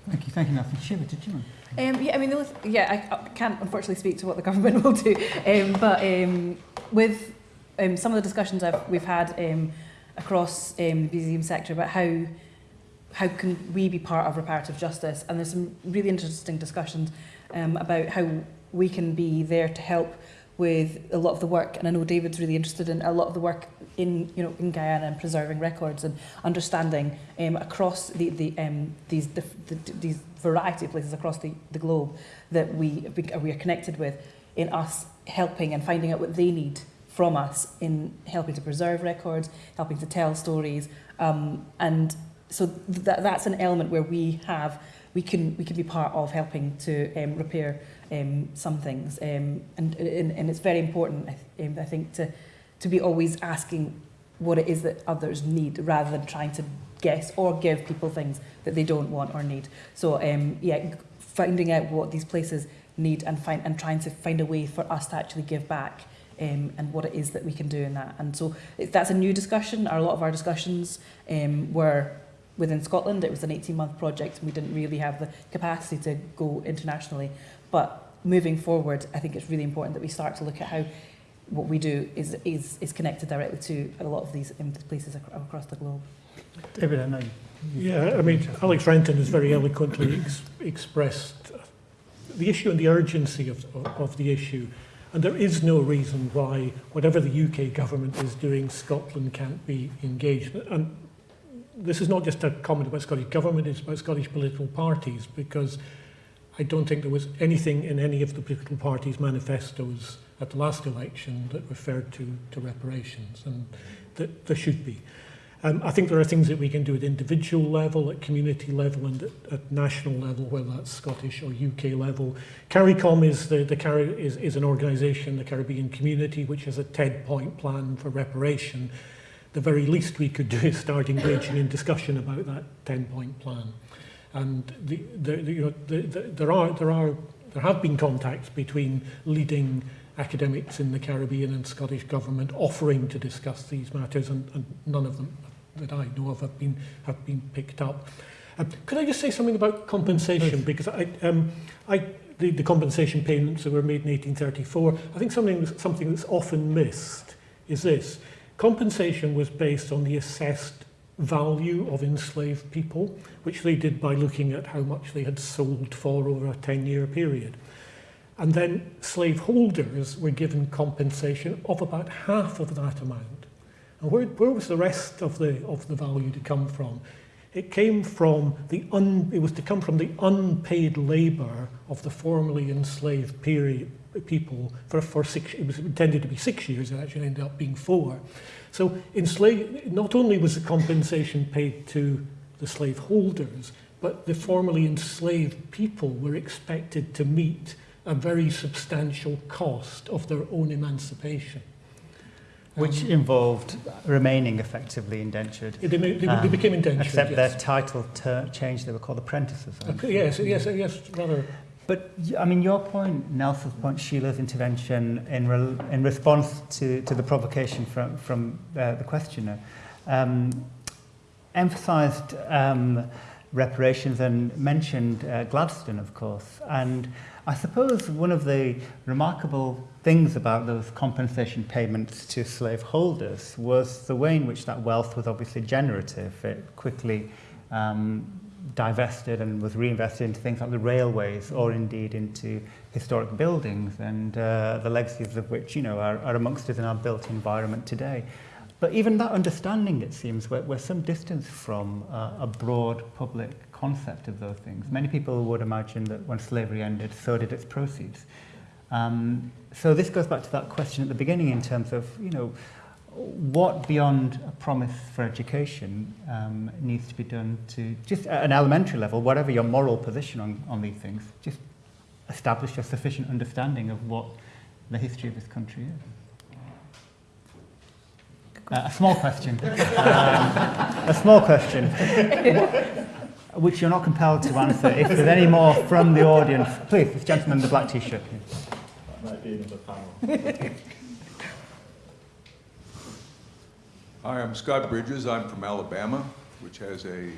Thank you, thank you, Nathan. Sheila, did you want? Um, yeah, I mean, the only yeah, I, I can't unfortunately speak to what the government will do, um, but um, with um, some of the discussions I've, we've had um, across um, the museum sector about how how can we be part of reparative justice, and there's some really interesting discussions um, about how we can be there to help with a lot of the work, and I know David's really interested in a lot of the work in you know in Guyana and preserving records and understanding um, across the, the um, these the, the, these variety of places across the, the globe that we we are connected with in us helping and finding out what they need from us in helping to preserve records, helping to tell stories, um, and so that that's an element where we have we can we can be part of helping to um, repair um, some things, um, and, and and it's very important I, th- um, I think to to be always asking what it is that others need rather than trying to guess or give people things that they don't want or need. So um, yeah, finding out what these places need and find and trying to find a way for us to actually give back um, and what it is that we can do in that. And so it- that's a new discussion. A lot of our discussions um, were within Scotland. It was an 18-month project and we didn't really have the capacity to go internationally. But moving forward, I think it's really important that we start to look at how what we do is, is, is connected directly to a lot of these places ac across the globe. David, I know. Yeah, I mean, Alex Renton has very eloquently ex expressed the issue and the urgency of, of, of the issue. And there is no reason why, whatever the UK government is doing, Scotland can't be engaged. And this is not just a comment about Scottish government, it's about Scottish political parties, because I don't think there was anything in any of the political parties' manifestos at the last election that referred to, to reparations, and that there should be. Um, I think there are things that we can do at individual level, at community level and at, at national level, whether that's Scottish or UK level. CARICOM is, the, the Cari is, is an organisation, the Caribbean community, which has a 10-point plan for reparation. The very least we could do is start engaging in discussion about that 10-point plan. And the, the, the, you know, the, the, there are there are there have been contacts between leading academics in the Caribbean and Scottish government offering to discuss these matters, and, and none of them that I know of have been have been picked up. Um, could I just say something about compensation? Because I, um, I, the, the compensation payments that were made in 1834, I think something something that's often missed is this: compensation was based on the assessed value of enslaved people, which they did by looking at how much they had sold for over a 10-year period. And then slaveholders were given compensation of about half of that amount. And where, where was the rest of the, of the value to come from? It came from the un, it was to come from the unpaid labour of the formerly enslaved period, people for, for six, it was intended to be six years, it actually ended up being four. So enslave, not only was the compensation paid to the slaveholders, but the formerly enslaved people were expected to meet a very substantial cost of their own emancipation. Which Um, involved remaining effectively indentured. They, they, they Um, became indentured. Except yes. their title changed, they were called apprentices. Yes, yes, yes, rather. But I mean, your point, Nelson's point, Sheila's intervention in, re- in response to, to the provocation from, from uh, the questioner, um, emphasised um, reparations and mentioned uh, Gladstone, of course. And I suppose one of the remarkable things about those compensation payments to slaveholders was the way in which that wealth was obviously generative. It quickly um, divested and was reinvested into things like the railways or indeed into historic buildings and uh, the legacies of which you know are, are amongst us in our built environment today. But even that understanding, it seems, we're, we're some distance from uh, a broad public concept of those things. Many people would imagine that when slavery ended, so did its proceeds. Um, so this goes back to that question at the beginning in terms of, you know, what beyond a promise for education um, needs to be done to just at an elementary level, whatever your moral position on, on these things, just establish a sufficient understanding of what the history of this country is. Uh, a small question. um, a small question. which you're not compelled to answer. If there's any more from the audience, please, this gentleman in the black t-shirt. That might be another panel. Hi, I'm Scott Bridges. I'm from Alabama, which has a uh,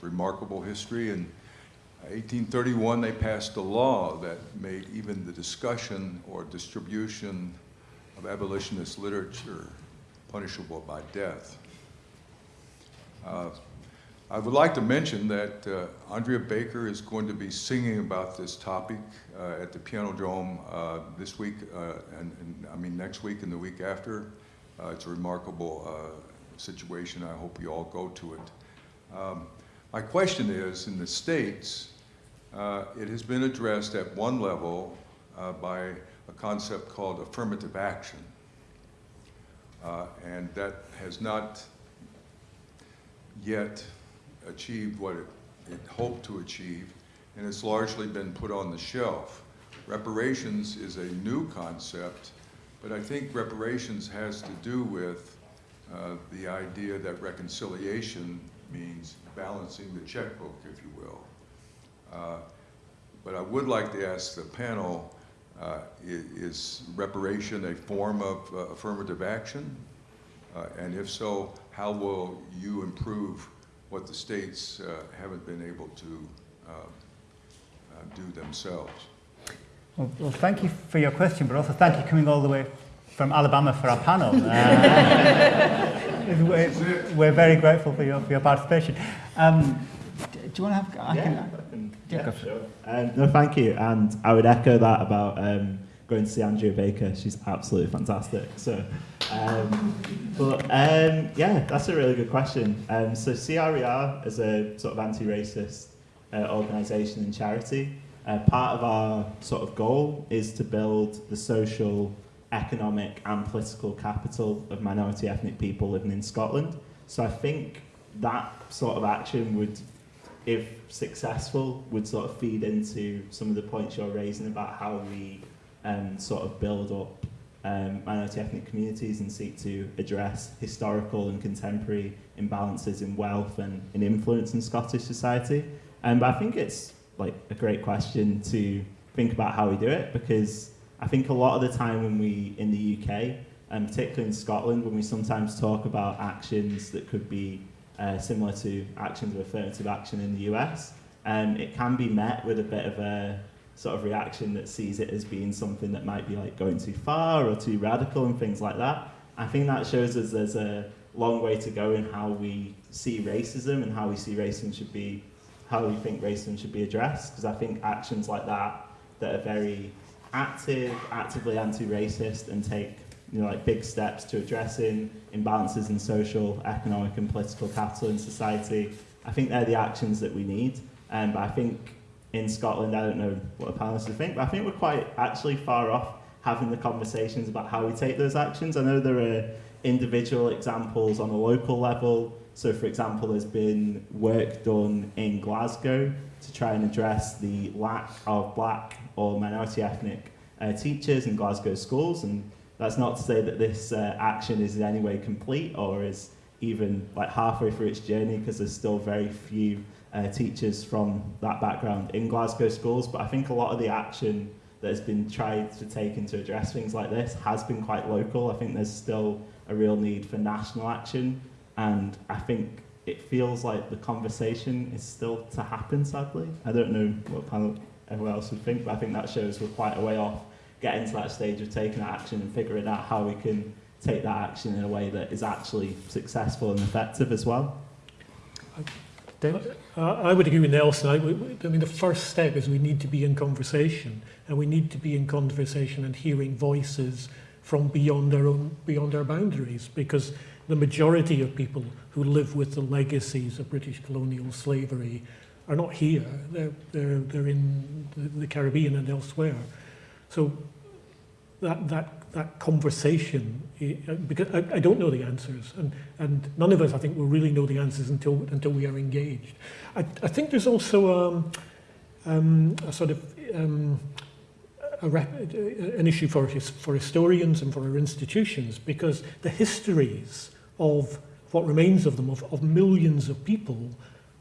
remarkable history. In 1831, they passed a law that made even the discussion or distribution of abolitionist literature punishable by death. Uh, I would like to mention that uh, Andrea Baker is going to be singing about this topic uh, at the Pianodrome uh, this week, uh, and, and, I mean next week and the week after. Uh, it's a remarkable uh, situation. I hope you all go to it. Um, my question is, in the States, it has been addressed at one level by a concept called affirmative action. and that has not yet achieved what it, it hoped to achieve, and it's largely been put on the shelf. Reparations is a new concept, but I think reparations has to do with uh, the idea that reconciliation means balancing the checkbook, if you will. Uh, but I would like to ask the panel, uh, is reparation a form of uh, affirmative action? Uh, and if so, how will you improve what the states uh, haven't been able to do themselves. Well, well, thank you for your question, but also thank you coming all the way from Alabama for our panel. Uh, we're, we're, very grateful for your, for your participation. Um, do you want to have? I yeah, can, I can, yeah, yeah sure. Um, no, thank you. And I would echo that about um, going to see Andrea Baker. She's absolutely fantastic. So, um, but um, yeah, that's a really good question. Um, so CRER is a sort of anti-racist uh, organisation and charity. Uh, part of our sort of goal is to build the social, economic and political capital of minority ethnic people living in Scotland. So I think that sort of action would, if successful, would sort of feed into some of the points you're raising about how we um, sort of build up um, minority ethnic communities and seek to address historical and contemporary imbalances in wealth and in influence in Scottish society. Um, but I think it's like a great question to think about how we do it because I think a lot of the time when we in the UK and particularly in Scotland when we sometimes talk about actions that could be uh, similar to actions of affirmative action in the US, um, it can be met with a bit of a sort of reaction that sees it as being something that might be like going too far or too radical and things like that. I think that shows us there's a long way to go in how we see racism and how we see racism should be, how we think racism should be addressed. Because I think actions like that that are very active, actively anti-racist and take you know, like big steps to addressing imbalances in social, economic and political capital in society. I think they're the actions that we need. Um, but I think in Scotland, I don't know what the panelists think, but I think we're quite actually far off having the conversations about how we take those actions. I know there are individual examples on a local level. So, for example, there's been work done in Glasgow to try and address the lack of black or minority ethnic uh, teachers in Glasgow schools. And that's not to say that this uh, action is in any way complete or is even like halfway through its journey because there's still very few uh, teachers from that background in Glasgow schools, but I think a lot of the action that has been tried to take into address things like this has been quite local. I think there's still a real need for national action, and I think it feels like the conversation is still to happen, sadly. I don't know what panel everyone else would think, but I think that shows we're quite a way off getting to that stage of taking action and figuring out how we can take that action in a way that is actually successful and effective as well. David? Uh, I would agree with Nelson. I, I mean, the first step is we need to be in conversation, and we need to be in conversation and hearing voices from beyond our own, beyond our boundaries, because the majority of people who live with the legacies of British colonial slavery are not here. They're, they're, they're in the, Caribbean and elsewhere. So that, that, that conversation, eh, because I, I don't know the answers, and, and none of us, I think, will really know the answers until, until we are engaged. I, I think there's also um, um, a sort of um, a rep, an issue for, his, for historians and for our institutions, because the histories of what remains of them, of, of millions of people,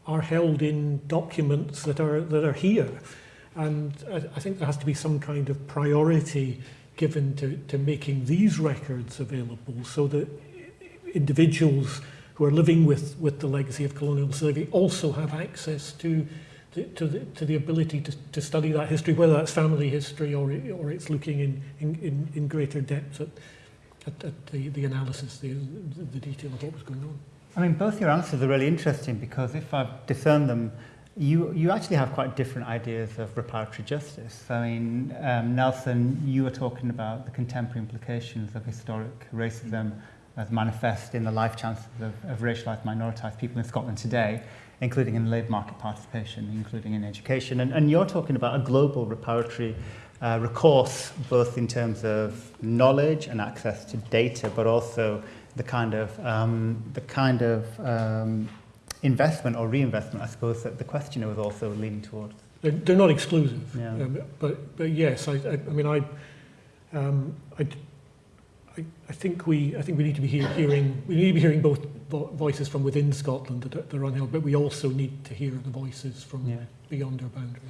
are held in documents that are, that are here. And I, I think there has to be some kind of priority given to, to making these records available so that individuals who are living with, with the legacy of colonial slavery also have access to, to, to, the, to the ability to, to study that history, whether that's family history or, or it's looking in, in, in, greater depth at, at, at the, the analysis, the, the detail of what was going on. I mean, both your answers are really interesting because if I've discerned them, you, you actually have quite different ideas of reparatory justice. I mean, um, Nelson, you were talking about the contemporary implications of historic racism as manifest in the life chances of, of racialised minoritized people in Scotland today, including in labour market participation, including in education. And, and you're talking about a global reparatory uh, recourse, both in terms of knowledge and access to data, but also the kind of, um, the kind of um, investment or reinvestment, I suppose, that the questioner was also leaning towards. They're, they're not exclusive, Yeah. um, but, but yes, I, I, I mean, I, um, I, I, I think we, I think we need to be hear, hearing, we need to be hearing both vo voices from within Scotland that are, that are unheld, but we also need to hear the voices from Yeah. beyond our boundaries.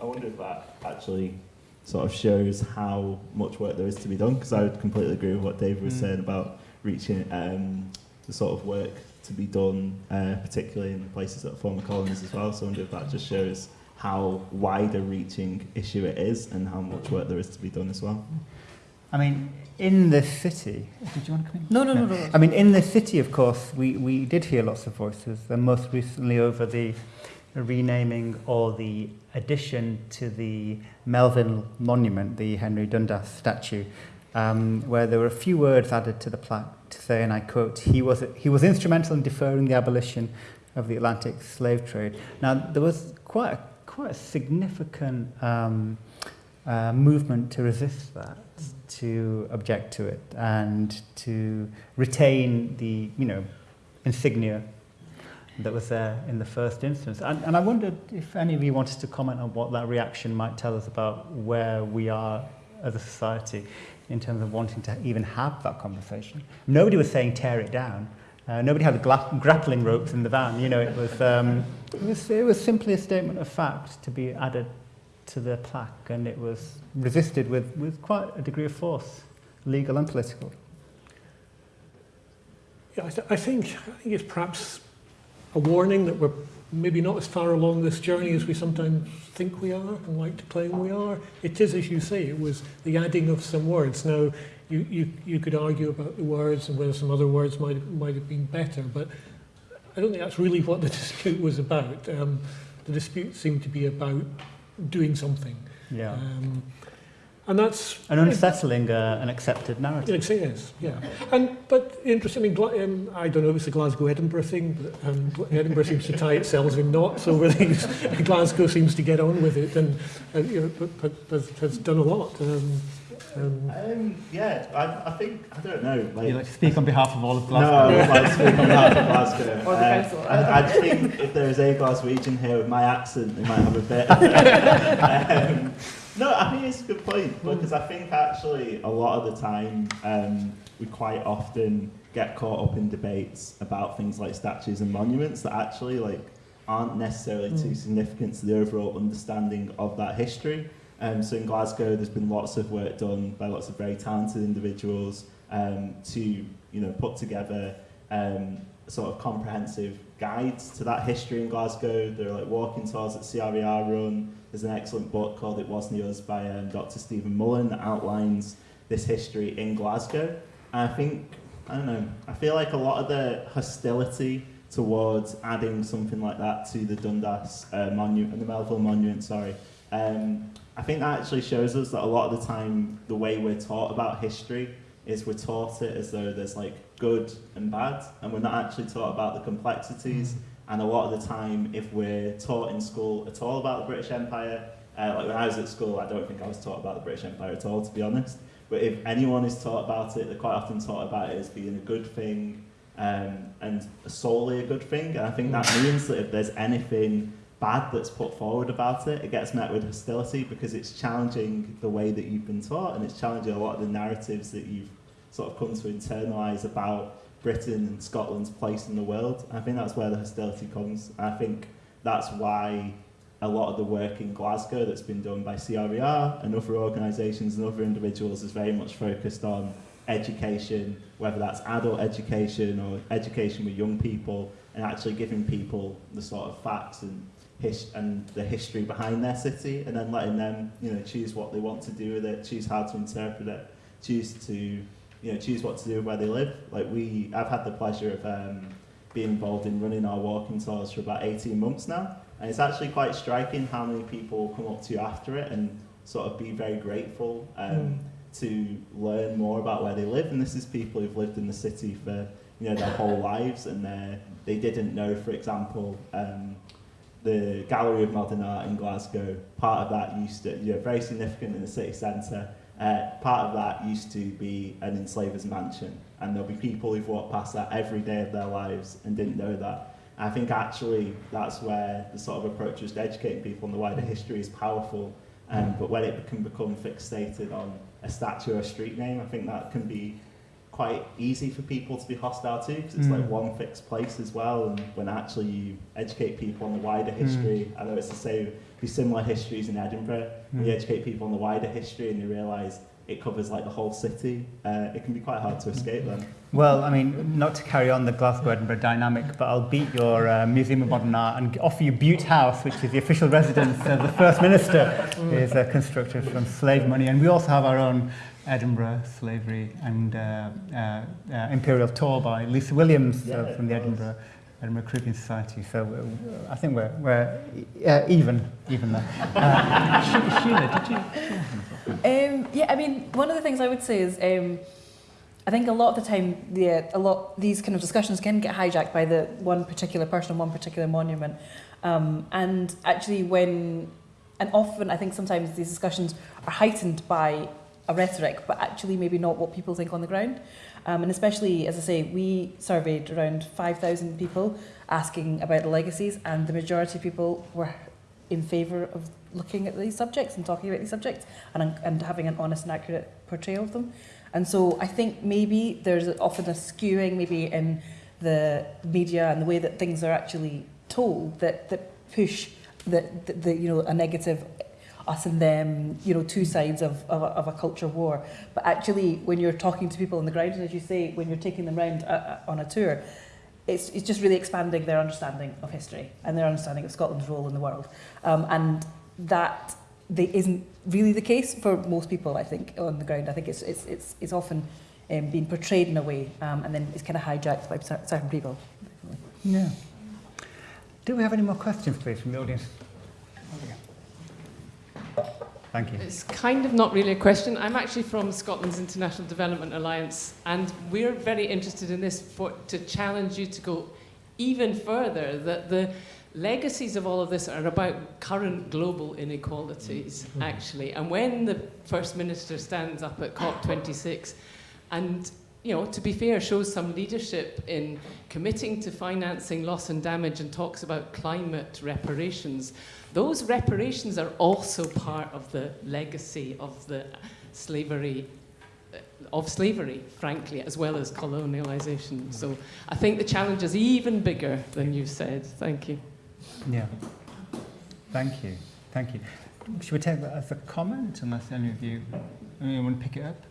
I wonder if that actually sort of shows how much work there is to be done, because I would completely agree with what David was Mm. saying about reaching um, the sort of work to be done, uh, particularly in the places that are former colonies as well. So I wonder if that just shows how wide a reaching issue it is and how much work there is to be done as well. I mean, in the city, did you want to come in? No, no, no, no. I mean, in the city, of course, we, we did hear lots of voices, and most recently over the renaming or the addition to the Melville Monument, the Henry Dundas statue, um, where there were a few words added to the plaque to say, and I quote, he was, he was instrumental in deferring the abolition of the Atlantic slave trade. Now, there was quite a, quite a significant um, uh, movement to resist that, to object to it, and to retain the, you know, insignia that was there in the first instance. And, and I wondered if any of you wanted to comment on what that reaction might tell us about where we are as a society in terms of wanting to even have that conversation. Nobody was saying tear it down. Uh, nobody had grappling ropes in the van. You know, it was, um, it was it was simply a statement of fact to be added to the plaque, and it was resisted with, with quite a degree of force, legal and political. Yeah, I, th I think I think it's perhaps a warning that we're maybe not as far along this journey as we sometimes think we are and like to claim we are. It is, as you say, it was the adding of some words. Now, you, you, you could argue about the words and whether some other words might, might have been better, but I don't think that's really what the dispute was about. Um, the dispute seemed to be about doing something. Yeah. Um, and that's... An unsettling uh, an accepted narrative. Yes, it is, yeah. And, but interesting, I mean, um, I don't know if it's a Glasgow-Edinburgh thing, but um, Edinburgh seems to tie itself in knots over these. Glasgow seems to get on with it and, and you know, but, but has, has done a lot. Um, um, Um, yeah, I, I think, I don't know. Like, You like to speak on behalf of all of Glasgow. No, i'd like to speak on behalf of Glasgow. Or the Uh, council. I, I think if there is a Glaswegian here with my accent, they might have a bit. um, no, I think it's a good point because I think actually a lot of the time um, we quite often get caught up in debates about things like statues and monuments that actually like aren't necessarily too Mm. significant to the overall understanding of that history. Um, so in Glasgow, there's been lots of work done by lots of very talented individuals um, to you know put together um, sort of comprehensive guides to that history in Glasgow. There are like walking tours that CRER run. There's an excellent book called It Wasn't by um, Dr. Stephen Mullen that outlines this history in Glasgow. And I think, I don't know, I feel like a lot of the hostility towards adding something like that to the Dundas uh, monument, the Melville monument, sorry, um, I think that actually shows us that a lot of the time the way we're taught about history is we're taught it as though there's like good and bad, and we're not actually taught about the complexities. And a lot of the time, if we're taught in school at all about the British Empire, uh, like when I was at school, I don't think I was taught about the British Empire at all, to be honest. But if anyone is taught about it, they're quite often taught about it as being a good thing um, and solely a good thing. And I think that means that if there's anything bad that's put forward about it, it gets met with hostility because it's challenging the way that you've been taught and it's challenging a lot of the narratives that you've sort of come to internalise about Britain and Scotland's place in the world. I think that's where the hostility comes. I think that's why a lot of the work in Glasgow that's been done by CRER and other organisations and other individuals is very much focused on education, whether that's adult education or education with young people, and actually giving people the sort of facts and and the history behind their city, and then letting them, you know, choose what they want to do with it, choose how to interpret it, choose to, you know, choose what to do where they live. Like we, I've had the pleasure of um, being involved in running our walking tours for about 18 months now, and it's actually quite striking how many people come up to you after it and sort of be very grateful um, mm. to learn more about where they live. And this is people who've lived in the city for you know their whole lives, and they they didn't know, for example. Um, the Gallery of Modern Art in Glasgow, part of that used to, you know, very significant in the city centre, uh, part of that used to be an enslaver's mansion. And there'll be people who've walked past that every day of their lives and didn't know that. I think actually that's where the sort of approach just educating people on the wider history is powerful. Um, but when it can become fixated on a statue or a street name, I think that can be quite easy for people to be hostile to because it's mm. like one fixed place as well. And when actually you educate people on the wider history, mm. I know it's the same, be similar histories in Edinburgh. Mm. When you educate people on the wider history and they realise it covers like the whole city, uh, it can be quite hard to escape them. Well, I mean, not to carry on the Glasgow-Edinburgh dynamic, but I'll beat your uh, Museum of Modern Art and offer you Bute House, which is the official residence of the First Minister, is uh, constructed from slave money. And we also have our own Edinburgh Slavery and uh, uh, uh, Imperial Tour by Lisa Williams uh, yeah, from the Edinburgh Edinburgh Caribbean Society. So uh, I think we're, we're uh, even, even there. Uh, Sheila, did you? Um, yeah, I mean, one of the things I would say is um, I think a lot of the time, yeah, a lot these kind of discussions can get hijacked by the one particular person, one particular monument, um, and actually when, and often I think sometimes these discussions are heightened by a rhetoric, but actually maybe not what people think on the ground. Um, and especially, as I say, we surveyed around 5,000 people asking about the legacies, and the majority of people were in favour of looking at these subjects and talking about these subjects and, and having an honest and accurate portrayal of them. And so I think maybe there's often a skewing maybe in the media and the way that things are actually told that, that push the, the, the you know a negative us and them, you know, two sides of, of, a, of a culture war. But actually, when you're talking to people on the ground, and as you say, when you're taking them around uh, uh, on a tour, it's, it's just really expanding their understanding of history and their understanding of Scotland's role in the world. Um, and that they isn't really the case for most people, I think, on the ground. I think it's, it's, it's, it's often um, being portrayed in a way um, and then it's kind of hijacked by certain people. Yeah. Do we have any more questions, please, from the audience? Thank you. It's kind of not really a question. I'm actually from Scotland's International Development Alliance, and we're very interested in this for, to challenge you to go even further, that the legacies of all of this are about current global inequalities, mm-hmm. actually. And when the First Minister stands up at COP26 and you know, to be fair, shows some leadership in committing to financing loss and damage and talks about climate reparations. Those reparations are also part of the legacy of the slavery uh, of slavery, frankly, as well as colonialization. So I think the challenge is even bigger than you said. Thank you. Yeah. Thank you. Thank you. Should we take that as a comment, unless any of you anyone want to pick it up?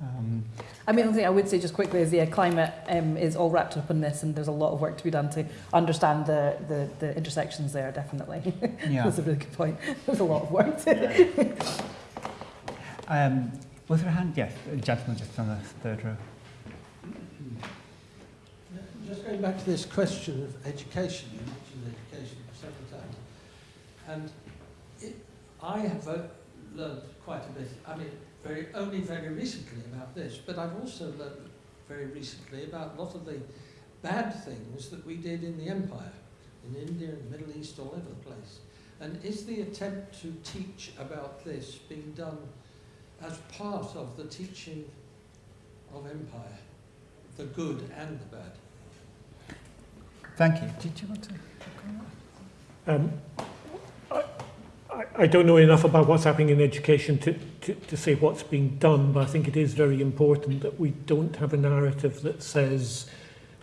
Um, I mean, the thing I would say just quickly is, yeah, climate um, is all wrapped up in this, and there's a lot of work to be done to understand the, the, the intersections there, definitely. yeah. That's a really good point. There's a lot of work. to Um, was there a hand? Yes, a gentleman just on the third row. Just going back to this question of education, you mentioned education several times, and it, I have uh, learned quite a bit. I mean, very only very recently about this, but I've also learned very recently about a lot of the bad things that we did in the empire, in India, in the Middle East, all over the place. And is the attempt to teach about this being done as part of the teaching of empire, the good and the bad? Thank you. Did you want to? Um, I, I, I don't know enough about what's happening in education to, to, to say what's being done, but I think it is very important that we don't have a narrative that says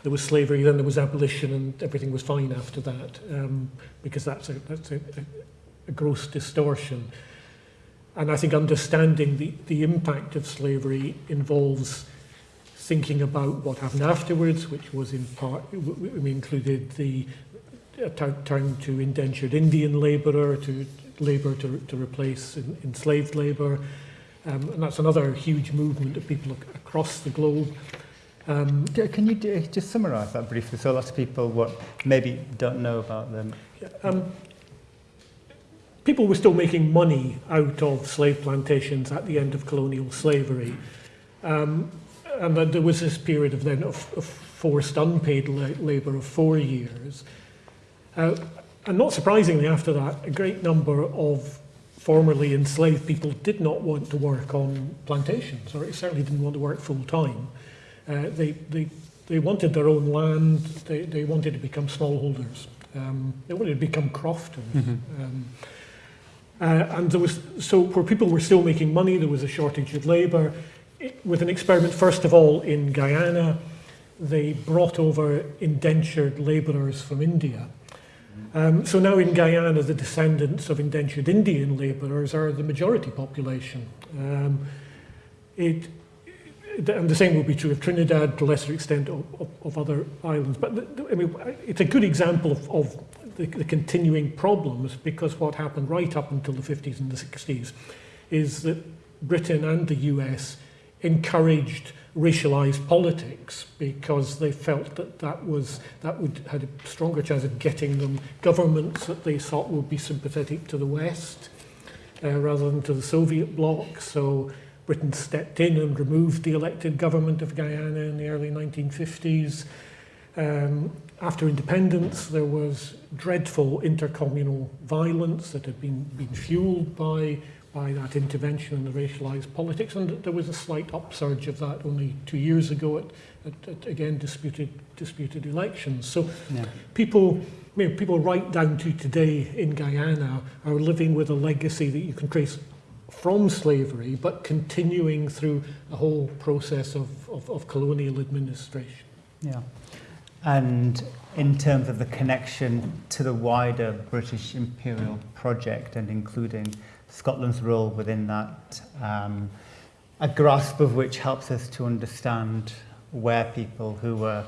there was slavery, then there was abolition, and everything was fine after that, um, because that's, a, that's a, a, a gross distortion. And I think understanding the, the impact of slavery involves thinking about what happened afterwards, which was in part, we included the uh, time to indentured Indian labourer, to labour to, to replace enslaved labour. Um, and that's another huge movement of people ac across the globe. Um, Can you do, just summarise that briefly so lots of people what maybe don't know about them? Um, people were still making money out of slave plantations at the end of colonial slavery. Um, and then there was this period of then of, of forced unpaid la labour of four years. Uh, and not surprisingly after that, a great number of formerly enslaved people did not want to work on plantations, or certainly didn't want to work full time. Uh, they, they, they wanted their own land, they, they wanted to become smallholders, um, they wanted to become crofters. Mm -hmm. um, uh, and there was, so where people were still making money, there was a shortage of labour, with an experiment, first of all, in Guyana. They brought over indentured labourers from India. Um, so now in Guyana, the descendants of indentured Indian labourers are the majority population. Um, it, and the same will be true of Trinidad, to a lesser extent of, of, of other islands. But the, I mean, it's a good example of, of the, the continuing problems because what happened right up until the 50s and the 60s is that Britain and the US encouraged racialized politics because they felt that that was that would had a stronger chance of getting them governments that they thought would be sympathetic to the West uh, rather than to the Soviet bloc. So Britain stepped in and removed the elected government of Guyana in the early 1950s. Um, after independence, there was dreadful intercommunal violence that had been, been fueled by by that intervention in the racialised politics. And there was a slight upsurge of that only two years ago at, at, at again, disputed, disputed elections. So yeah. people, you know, people right down to today in Guyana are living with a legacy that you can trace from slavery, but continuing through a whole process of, of, of colonial administration. Yeah. And in terms of the connection to the wider British imperial project and including Scotland's role within that, um, a grasp of which helps us to understand where people who were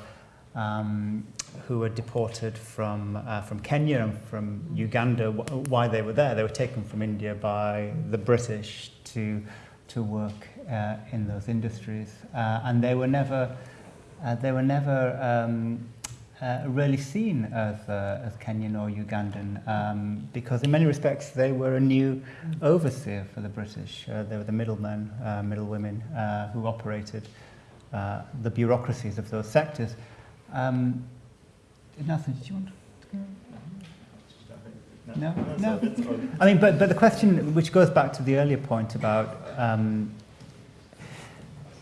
um, who were deported from uh, from Kenya and from Uganda, why they were there. They were taken from India by the British to to work uh, in those industries, uh, and they were never uh, they were never um, uh, really seen as, uh, as Kenyan or Ugandan um, because in many respects they were a new overseer for the British. Uh, they were the middlemen, uh, middlewomen uh, who operated uh, the bureaucracies of those sectors. Um, Nathan, did you want to go? No, no. I mean, but, but the question, which goes back to the earlier point about um,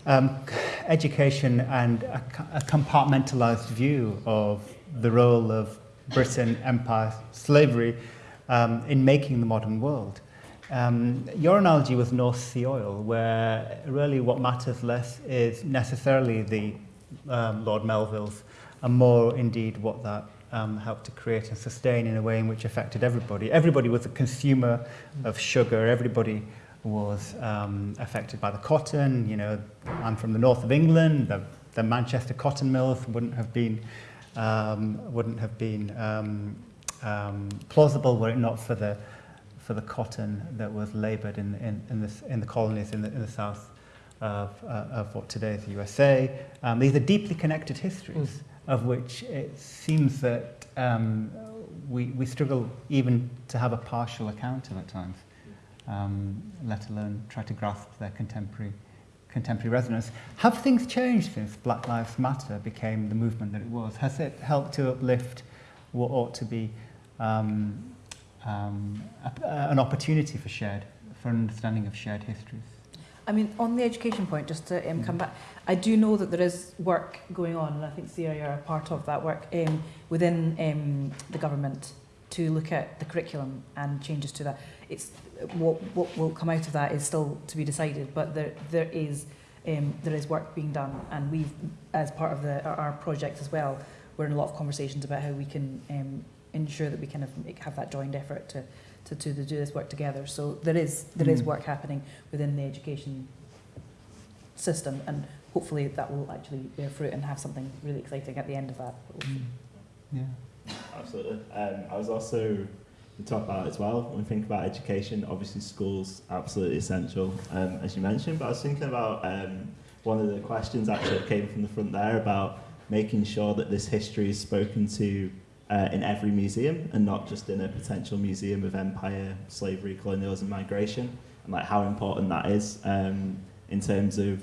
um, education and a, a compartmentalized view of the role of Britain, empire, slavery um, in making the modern world. Um, your analogy was North Sea oil, where really what matters less is necessarily the um, Lord Melvilles, and more indeed what that um, helped to create and sustain in a way in which affected everybody. Everybody was a consumer of sugar, everybody was um, affected by the cotton. You know, I'm from the north of England. The, the Manchester cotton mills wouldn't have been um, wouldn't have been um, um, plausible were it not for the for the cotton that was laboured in, in, in, the, in the colonies in the, in the south of, uh, of what today is the USA. Um, these are deeply connected histories mm. of which it seems that um, we, we struggle even to have a partial account of at times, um, let alone try to grasp their contemporary, contemporary resonance. Have things changed since Black Lives Matter became the movement that it was? Has it helped to uplift what ought to be um, um, a, an opportunity for shared, for understanding of shared histories. I mean, on the education point, just to um, come back, I do know that there is work going on, and I think CRI are a part of that work um, within um, the government to look at the curriculum and changes to that. It's what, what will come out of that is still to be decided, but there there is um, there is work being done, and we've, as part of the, our, our project as well, we're in a lot of conversations about how we can um, ensure that we kind of make, have that joined effort to, to, to, to do this work together. So there is, there mm. is work happening within the education system and hopefully that will actually bear fruit and have something really exciting at the end of that. Mm. Yeah. Absolutely. Um, I was also to talk about as well when we think about education obviously schools absolutely essential um, as you mentioned but I was thinking about um, one of the questions actually that came from the front there about making sure that this history is spoken to uh, in every museum and not just in a potential museum of empire, slavery, colonialism, migration, and like how important that is um, in terms of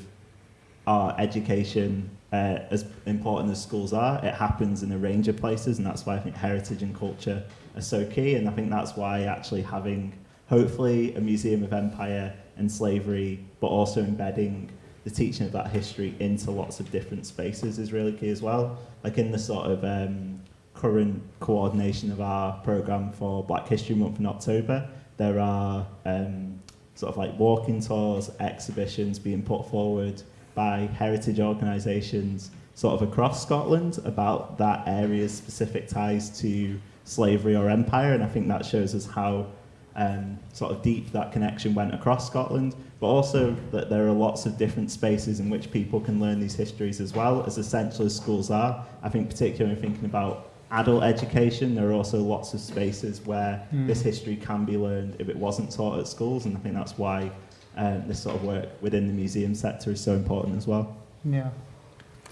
our education. Uh, as important as schools are, it happens in a range of places, and that's why I think heritage and culture are so key. And I think that's why actually having, hopefully, a museum of empire and slavery, but also embedding the teaching of that history into lots of different spaces is really key as well. Like in the sort of um, current coordination of our programme for Black History Month in October, there are um, sort of like walking tours, exhibitions being put forward by heritage organisations sort of across Scotland about that area's specific ties to slavery or empire, and I think that shows us how um, sort of deep that connection went across Scotland, but also that there are lots of different spaces in which people can learn these histories as well, as essential as schools are. I think particularly thinking about adult education, there are also lots of spaces where mm. this history can be learned if it wasn't taught at schools, and I think that's why um, this sort of work within the museum sector is so important as well. Yeah,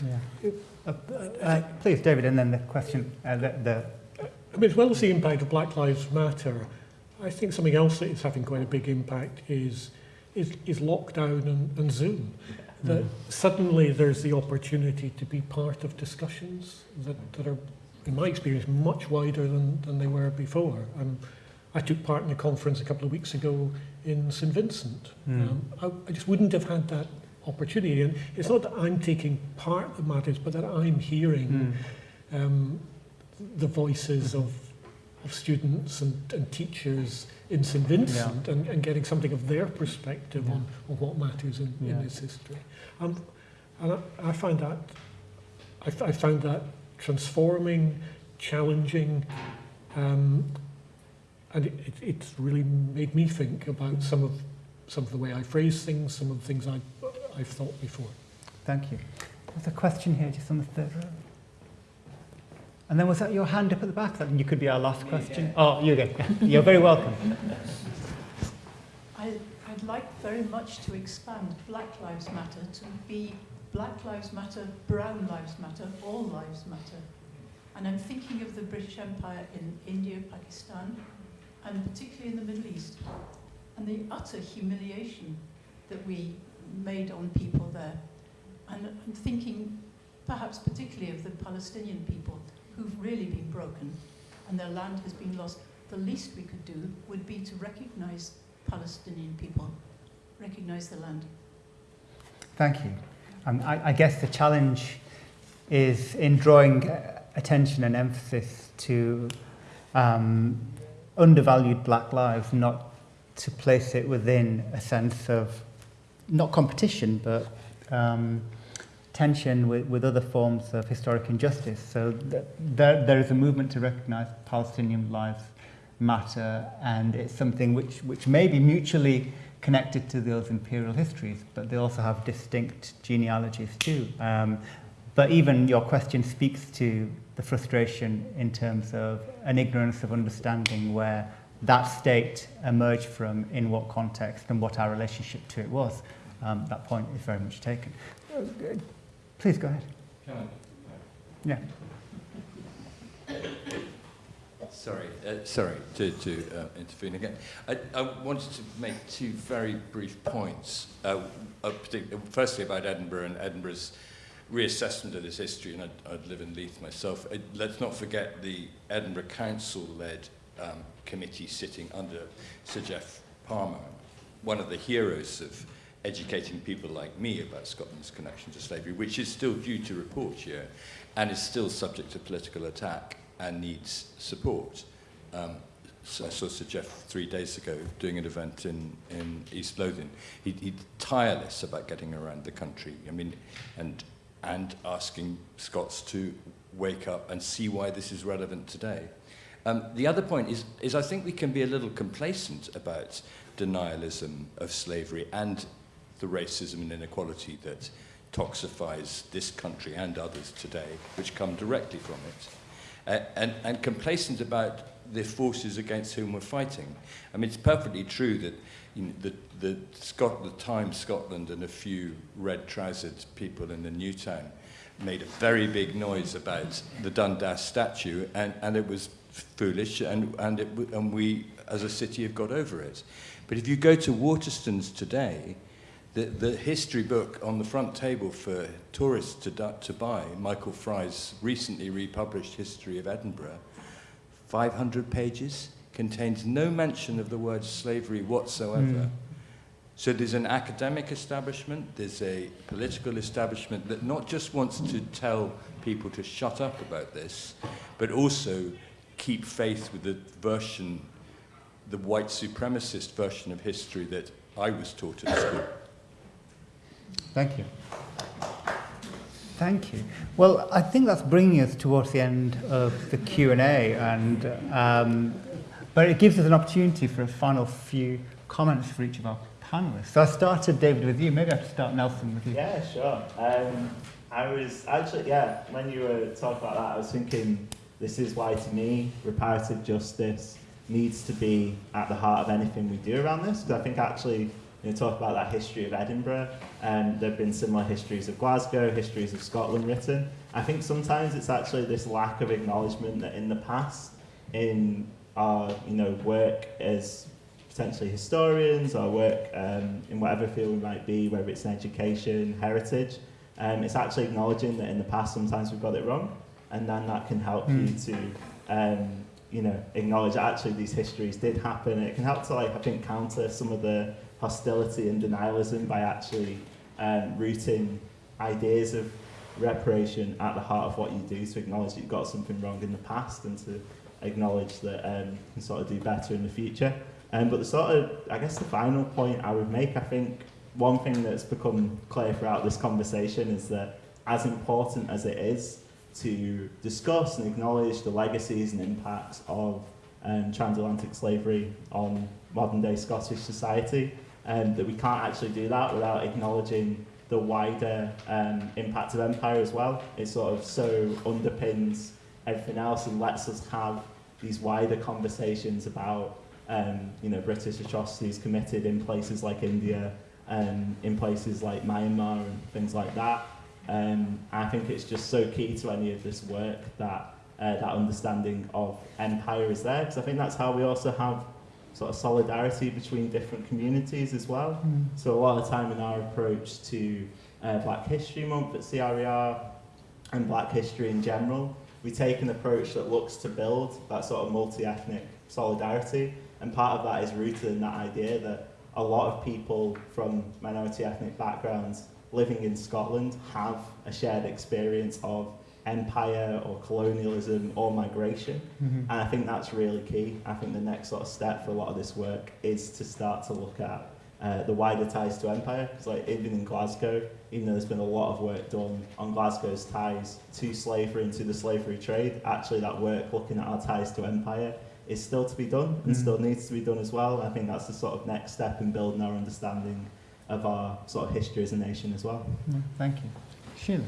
yeah. Uh, uh, please, David, and then the question, uh, the, the I mean, as well as the impact of Black Lives Matter, I think something else that is having quite a big impact is is, is lockdown and, and Zoom. That mm. suddenly there's the opportunity to be part of discussions that, that are in my experience, much wider than, than they were before. Um, I took part in a conference a couple of weeks ago in St Vincent. Mm. Um, I, I just wouldn't have had that opportunity. And it's not that I'm taking part that matters, but that I'm hearing mm. um, the voices of, of students and, and teachers in St Vincent yeah. and, and getting something of their perspective yeah. on, on what matters in, yeah. in this history. Um, and I, I find that I, I found that transforming, challenging, um, and it, it, it's really made me think about some of some of the way I phrase things, some of the things I, I've thought before. Thank you. There's a question here just on the third row. And then was that your hand up at the back? That you could be our last question. Yeah. Oh, you go. You're very welcome. I, I'd like very much to expand Black Lives Matter to be Black Lives Matter, Brown Lives Matter, All Lives Matter. And I'm thinking of the British Empire in India, Pakistan, and particularly in the Middle East, and the utter humiliation that we made on people there. And I'm thinking perhaps particularly of the Palestinian people who've really been broken and their land has been lost. The least we could do would be to recognize Palestinian people, recognize the land. Thank you. Um, I, I guess the challenge is in drawing attention and emphasis to um, undervalued black lives, not to place it within a sense of not competition, but um, tension with, with other forms of historic injustice. So th there, there is a movement to recognize Palestinian lives matter, and it's something which, which may be mutually connected to those imperial histories, but they also have distinct genealogies too. Um, but even your question speaks to the frustration in terms of an ignorance of understanding where that state emerged from, in what context, and what our relationship to it was. Um, that point is very much taken. Please go ahead. Yeah. Sorry, uh, sorry to, to uh, intervene again. I, I wanted to make two very brief points. Uh, uh, firstly, about Edinburgh and Edinburgh's reassessment of this history, and I'd, I'd live in Leith myself. Uh, let's not forget the Edinburgh Council-led um, committee sitting under Sir Geoff Palmer, one of the heroes of educating people like me about Scotland's connection to slavery, which is still due to report here and is still subject to political attack and needs support. Um, so I saw Sir Geoff three days ago doing an event in, in East Lothian. He, he's tireless about getting around the country. I mean, and, and asking Scots to wake up and see why this is relevant today. Um, the other point is, is I think we can be a little complacent about denialism of slavery and the racism and inequality that toxifies this country and others today, which come directly from it uh, and, and complacent about the forces against whom we're fighting. I mean, it's perfectly true that you know, the, the, Scot the Times Scotland and a few red-trousered people in the new town made a very big noise about the Dundas statue, and, and it was foolish, and, and, it, and we, as a city, have got over it. But if you go to Waterstones today, the, the history book on the front table for tourists to, to buy, Michael Fry's recently republished History of Edinburgh, 500 pages, contains no mention of the word slavery whatsoever. Mm. So there's an academic establishment, there's a political establishment that not just wants to tell people to shut up about this, but also keep faith with the version, the white supremacist version of history that I was taught at school. Thank you. Thank you. Well, I think that's bringing us towards the end of the Q&A, and um, but it gives us an opportunity for a final few comments for each of our panelists. So I started, David, with you. Maybe I should start, Nelson, with you. Yeah, sure. Um, I was actually, yeah, when you were talking about that, I was thinking this is why, to me, reparative justice needs to be at the heart of anything we do around this, because I think actually you know, talk about that history of Edinburgh. Um, there have been similar histories of Glasgow, histories of Scotland written. I think sometimes it's actually this lack of acknowledgement that in the past, in our you know work as potentially historians our work um, in whatever field we might be, whether it's in education, heritage, um, it's actually acknowledging that in the past sometimes we've got it wrong, and then that can help mm. you to um, you know acknowledge that actually these histories did happen. It can help to like I think counter some of the hostility and denialism by actually um, rooting ideas of reparation at the heart of what you do to acknowledge that you've got something wrong in the past and to acknowledge that um, you can sort of do better in the future. Um, but the sort of, I guess the final point I would make, I think one thing that's become clear throughout this conversation is that as important as it is to discuss and acknowledge the legacies and impacts of um, transatlantic slavery on modern day Scottish society, um, that we can't actually do that without acknowledging the wider um, impact of empire as well. It sort of so underpins everything else and lets us have these wider conversations about um, you know British atrocities committed in places like India, um, in places like Myanmar and things like that. Um, I think it's just so key to any of this work that uh, that understanding of empire is there because I think that's how we also have sort of solidarity between different communities as well. Mm. So a lot of time in our approach to uh, Black History Month at CRER and Black history in general, we take an approach that looks to build that sort of multi-ethnic solidarity. And part of that is rooted in that idea that a lot of people from minority ethnic backgrounds living in Scotland have a shared experience of empire or colonialism or migration. Mm-hmm. And I think that's really key. I think the next sort of step for a lot of this work is to start to look at uh, the wider ties to empire. Because like even in Glasgow, even though there's been a lot of work done on Glasgow's ties to slavery and to the slavery trade, actually that work looking at our ties to empire is still to be done and Mm. still needs to be done as well. I think that's the sort of next step in building our understanding of our sort of history as a nation as well. Yeah, thank you. Sheila.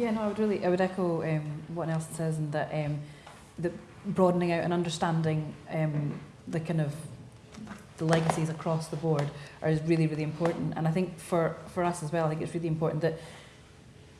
Yeah, no, I would really, I would echo um, what Nelson says, and that um, the broadening out and understanding um, the kind of the legacies across the board are is really, really important. And I think for for us as well, I think it's really important that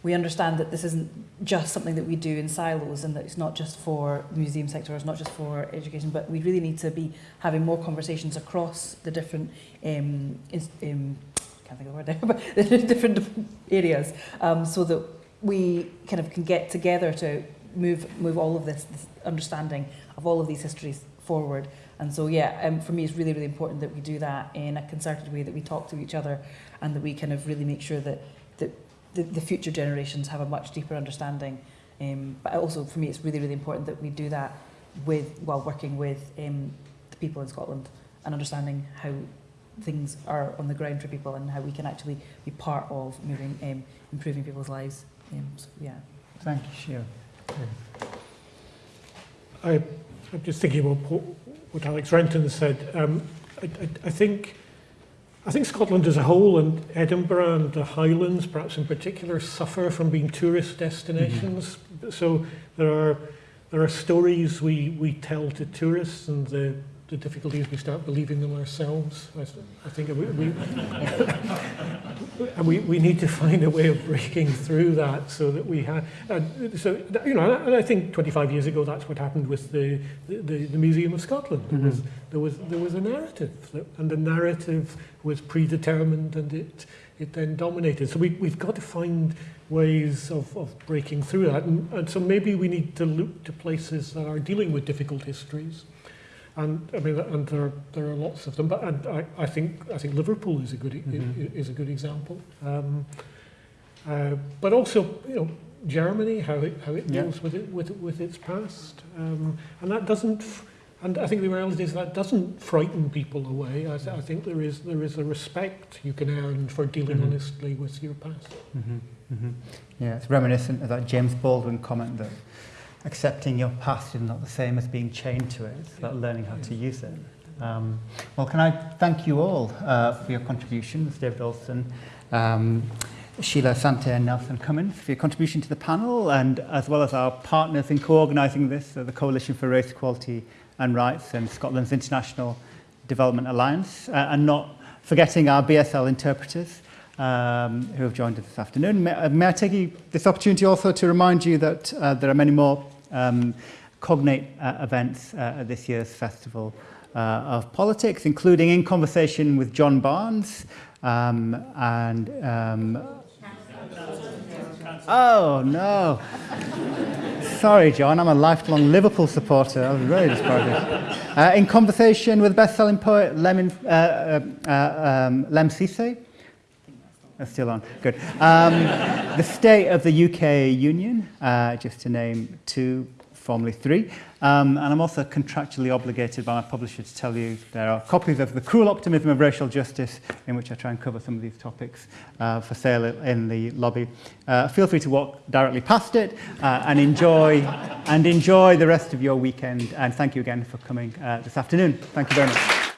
we understand that this isn't just something that we do in silos, and that it's not just for the museum sector, it's not just for education, but we really need to be having more conversations across the different um, um, can't think of the word now, but the different areas, um, so that we kind of can get together to move move all of this, this understanding of all of these histories forward. And so, yeah, um, for me, it's really, really important that we do that in a concerted way, that we talk to each other, and that we kind of really make sure that that the, the future generations have a much deeper understanding. Um, but also, for me, it's really, really important that we do that with while working with um, the people in Scotland and understanding how things are on the ground for people and how we can actually be part of moving, um, improving people's lives. Um, so, yeah. Thank you, Sheila. I, I'm just thinking about what, what Alex Renton said. Um, I, I, I think I think Scotland as a whole and Edinburgh and the Highlands, perhaps in particular, suffer from being tourist destinations. So there are there are stories we, we tell to tourists and the, the difficulties we start believing them ourselves. I, I think we, we, and we, we need to find a way of breaking through that so that we have. Uh, so you know, and I think 25 years ago that's what happened with the the, the Museum of Scotland. There was there was there was a narrative, that, and the narrative was predetermined, and it it then dominated. So we we've got to find ways of, of breaking through that, and, and so maybe we need to look to places that are dealing with difficult histories. And I mean, and there are, there are lots of them, but and I, I think I think Liverpool is a good Mhm. is a good example. Um, uh, but also, you know, Germany, how it how it Yeah. deals with it with with its past, um, and that doesn't. And I think the reality is that doesn't frighten people away. I, th- I think there is there is a respect you can earn for dealing Mhm. honestly with your past. hmm hmm Yeah, it's reminiscent of that James Baldwin comment that accepting your past is not the same as being chained to it. It's about learning how to use it. Um, well, can I thank you all uh, for your contributions, David Alston, um, Sheila Asante and Nelson Cummins, for your contribution to the panel, and as well as our partners in co-organising this, so the Coalition for Race Equality and Rights and Scotland's International Development Alliance, uh, and not forgetting our BSL interpreters um, who have joined us this afternoon. May, uh, may I take you, this opportunity also to remind you that uh, there are many more um, cognate uh, events uh, at this year's Festival uh, of Politics, including In Conversation with John Barnes um, and... Um, oh, no. Sorry, John, I'm a lifelong Liverpool supporter. I was really disappointed. Uh, in conversation with best-selling poet Lemon, uh, uh, uh, um, Lemn. That's still on. Good. Um, the state of the UK Union, uh, just to name two, formerly three. Um, and I'm also contractually obligated by my publisher to tell you there are copies of The Cruel Optimism of Racial Justice, in which I try and cover some of these topics uh, for sale in the lobby. Uh, feel free to walk directly past it uh, and enjoy and enjoy the rest of your weekend. And thank you again for coming uh, this afternoon. Thank you very much.